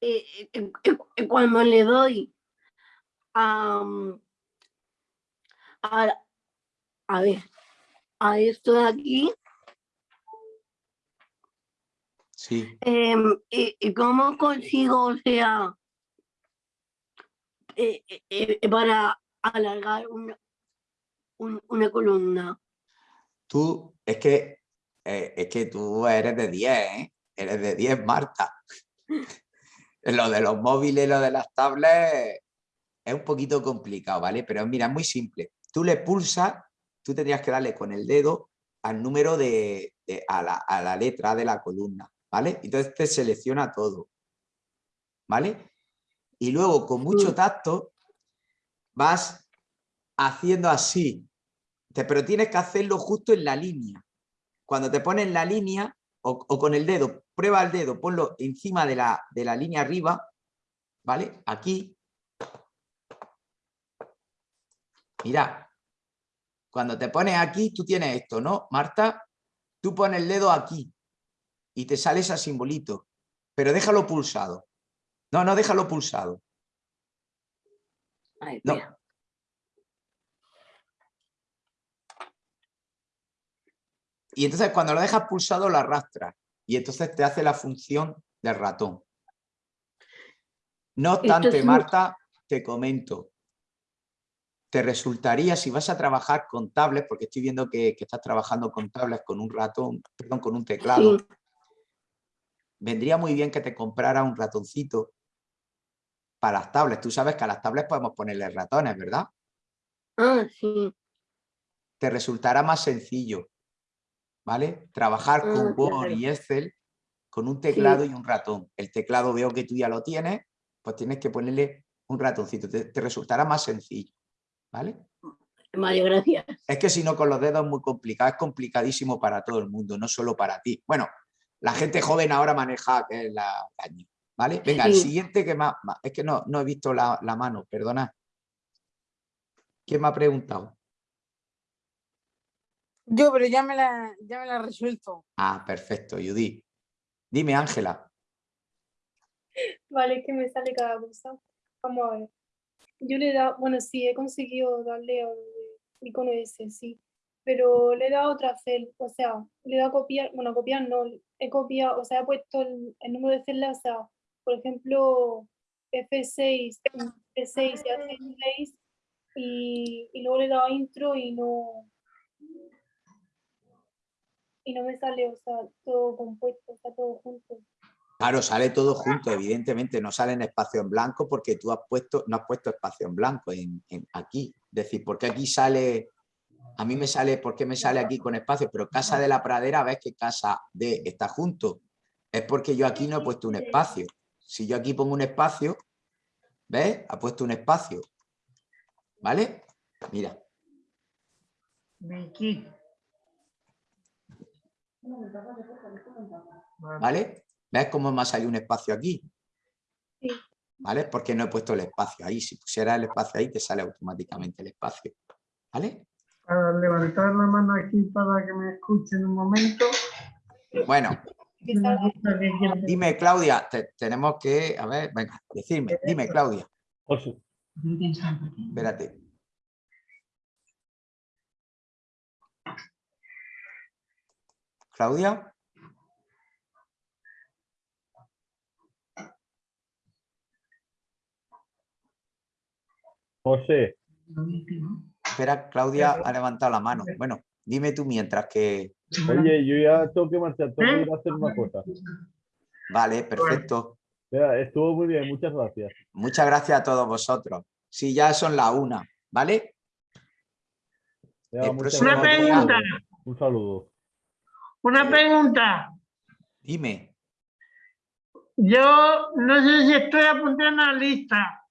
eh, eh, eh, eh, cuando le doy a, mm, a, a ver, a esto de aquí, Sí. eh, eh, ¿cómo consigo, o sea, eh, eh, eh, para alargar una, un- una columna? Tú, es que, es que tú eres de 10, ¿eh? Eres de 10, Marta. Lo de los móviles, lo de las tablets, es un poquito complicado, ¿vale? Pero mira, es muy simple. Tú le pulsas, tú tendrías que darle con el dedo al número de, de- a, la, a la letra de la columna, ¿vale? Entonces te selecciona todo, ¿vale? Y luego con mucho tacto vas haciendo así, te- pero tienes que hacerlo justo en la línea. Cuando te pones la línea o, o con el dedo, prueba el dedo, ponlo encima de la, de la línea arriba, ¿vale? Aquí. Mira, cuando te pones aquí, tú tienes esto, ¿no? Marta, tú pones el dedo aquí y te sale ese simbolito, pero déjalo pulsado. No, no, déjalo pulsado. No. Y entonces cuando lo dejas pulsado lo arrastras y entonces te hace la función del ratón. No obstante, Marta, te comento, te resultaría si vas a trabajar con tablets, porque estoy viendo que, que estás trabajando con tablets, con un ratón, perdón, con un teclado, Sí. vendría muy bien que te comprara un ratoncito para las tablets. Tú sabes que a las tablets podemos ponerle ratones, ¿verdad? Ah, sí. te resultará más sencillo, ¿vale? Trabajar con Ah, Word claro. y Excel con un teclado y un ratón. El teclado veo que tú ya lo tienes, pues tienes que ponerle un ratoncito, te, te resultará más sencillo, ¿vale? Vale, gracias. Es que si no con los dedos es muy complicado, es complicadísimo para todo el mundo, no solo para ti. Bueno, la gente joven ahora maneja que es la caña, ¿vale? Venga, el siguiente que más, más- es que no, no he visto la, la mano, perdona. ¿Quién me ha preguntado? Yo, pero ya me la, ya me la he resuelto. Ah, perfecto, Judy. Dime, Ángela. Vale, es que me sale cada cosa. Vamos a ver. Yo le he dado, bueno, sí, he conseguido darle al icono ese, sí. Pero le he dado otra cel, o sea, le he dado copiar, bueno, copiar no, he copiado, o sea, he puesto el, número de celdas, o sea, por ejemplo, F6, F6 y H6, y, luego le he dado intro y no y no me sale, o sea, todo compuesto, está todo junto. Claro, sale todo junto, evidentemente, no sale en espacio en blanco porque tú has puesto, no has puesto espacio en blanco en, en aquí. Es decir, porque aquí sale, a mí me sale, ¿por qué me sale aquí con espacio? Pero Casa de la Pradera, ves que Casa de está junto. Es porque yo aquí no he puesto un espacio. Si yo aquí pongo un espacio, ¿ves? Ha puesto un espacio. ¿Vale? Mira. ¿Vale? ¿Ves cómo me ha salido un espacio aquí? Sí. ¿Vale? Porque no he puesto el espacio ahí. Si pusiera el espacio ahí, te sale automáticamente el espacio. ¿Vale? Para levantar la mano aquí para que me escuchen un momento. Bueno, dime, Claudia, te- tenemos que... A ver, venga, decirme. Dime, Claudia. Espérate. Claudia. José, Espera, Claudia ha levantado la mano. Bueno, dime tú mientras que... oye, yo ya tengo que marchar, tengo que ir a hacer una cosa. Vale, perfecto. Mira, estuvo muy bien, muchas gracias. Muchas gracias a todos vosotros. Sí, ya son las una, ¿vale? Próximo Una día- pregunta, Un saludo. una pregunta. Dime. Yo no sé si estoy apuntando en la lista,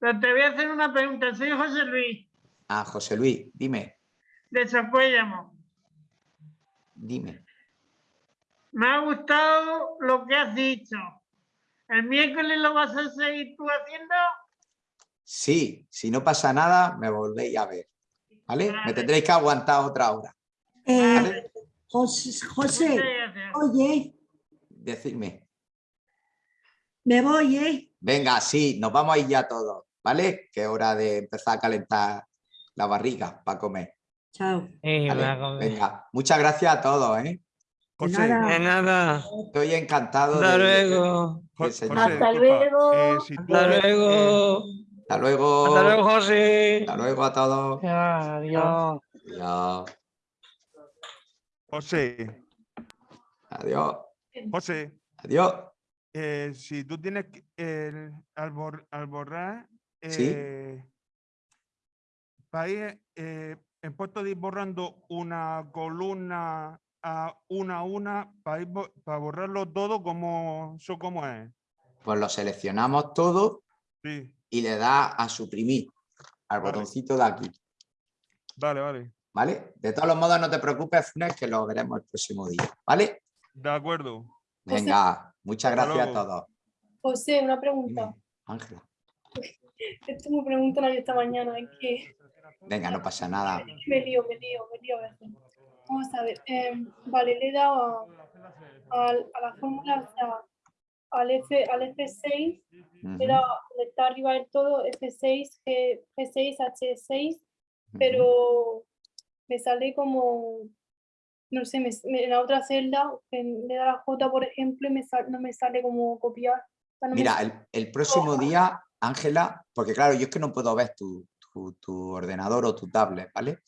pero te voy a hacer una pregunta. Soy José Luis, Ah, José Luis, dime, de Socuéllamo. dime. Me ha gustado lo que has dicho. ¿El miércoles lo vas a seguir tú haciendo? Sí, si no pasa nada, me volvéis a ver. ¿Vale? Me tendréis que aguantar otra hora. Eh, José, José, oye, Decidme. me voy, ¿eh? Venga, sí, nos vamos a ir ya todos, ¿vale? Que es hora de empezar a calentar la barriga para comer. Chao. ¿vale? Venga, muchas gracias a todos, ¿eh? José. nada. De nada. Estoy encantado Hasta de- de- luego. de. Hasta luego. Hasta luego. Hasta luego. Hasta luego, José. Hasta luego a todos. Adiós. Adiós. José, Adiós. José, Adiós. eh, si tú tienes que- al, bor- al borrar. Eh, para ir, eh, en puesto de ir borrando una columna a una a una, para, ir para borrarlo todo, como eso como es? Pues lo seleccionamos todo Sí, y le da a suprimir al Vale. botoncito de aquí. vale, vale. ¿Vale? De todos los modos, no te preocupes, Funes, que lo veremos el próximo día. ¿Vale? De acuerdo. Venga, muchas gracias a todos. José, una pregunta. Ángela. Esto me preguntan a mí esta mañana, es que Venga, no pasa nada. me lío, me lío, me lío a veces. Vamos a ver, em, vale, le he dado a, al- a la fórmula, o sea, al, F, al F6, le he Ujú. dado, donde está arriba del todo, F6, G, G6, H6, pero me sale como, no sé, me- me- en la otra celda, que le da la J, por ejemplo, y me sal- no me sale como copiar. o sea, no me Mira, sale- el, el próximo día, Ángela, porque claro, yo es que no puedo ver tu, tu- tu ordenador o tu tablet, ¿vale?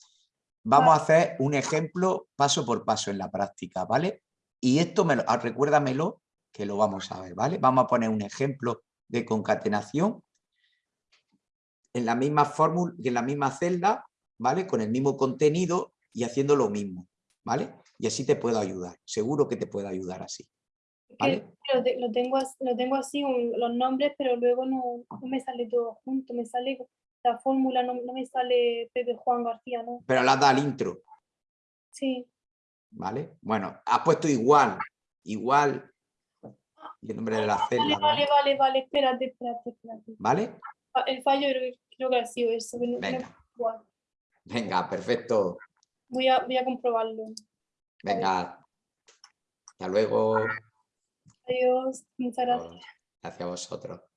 Vamos a hacer un ejemplo paso por paso en la práctica, ¿vale? Y esto, me lo, ah, recuérdamelo, que lo vamos a ver, ¿vale? Vamos a poner un ejemplo de concatenación en la misma fórmula, en la misma celda, ¿vale? Con el mismo contenido y haciendo lo mismo, ¿vale? Y así te puedo ayudar, seguro que te puedo ayudar así. Lo, te- lo tengo, lo tengo así, un- los nombres, pero luego no, no me sale todo junto, me sale la fórmula, no, no me sale Pepe Juan García, ¿no? Pero la da al intro, Sí, ¿vale? Bueno, has puesto igual, igual, y el nombre de la celda, vale, ¿vale? vale, vale, espérate, espérate, espérate. ¿Vale? Ah, El fallo creo, que- creo que ha sido eso. no- no- Venga. igual. Venga, perfecto. Voy a, voy a comprobarlo. Venga. Hasta luego. Adiós, muchas gracias. Gracias a vosotros.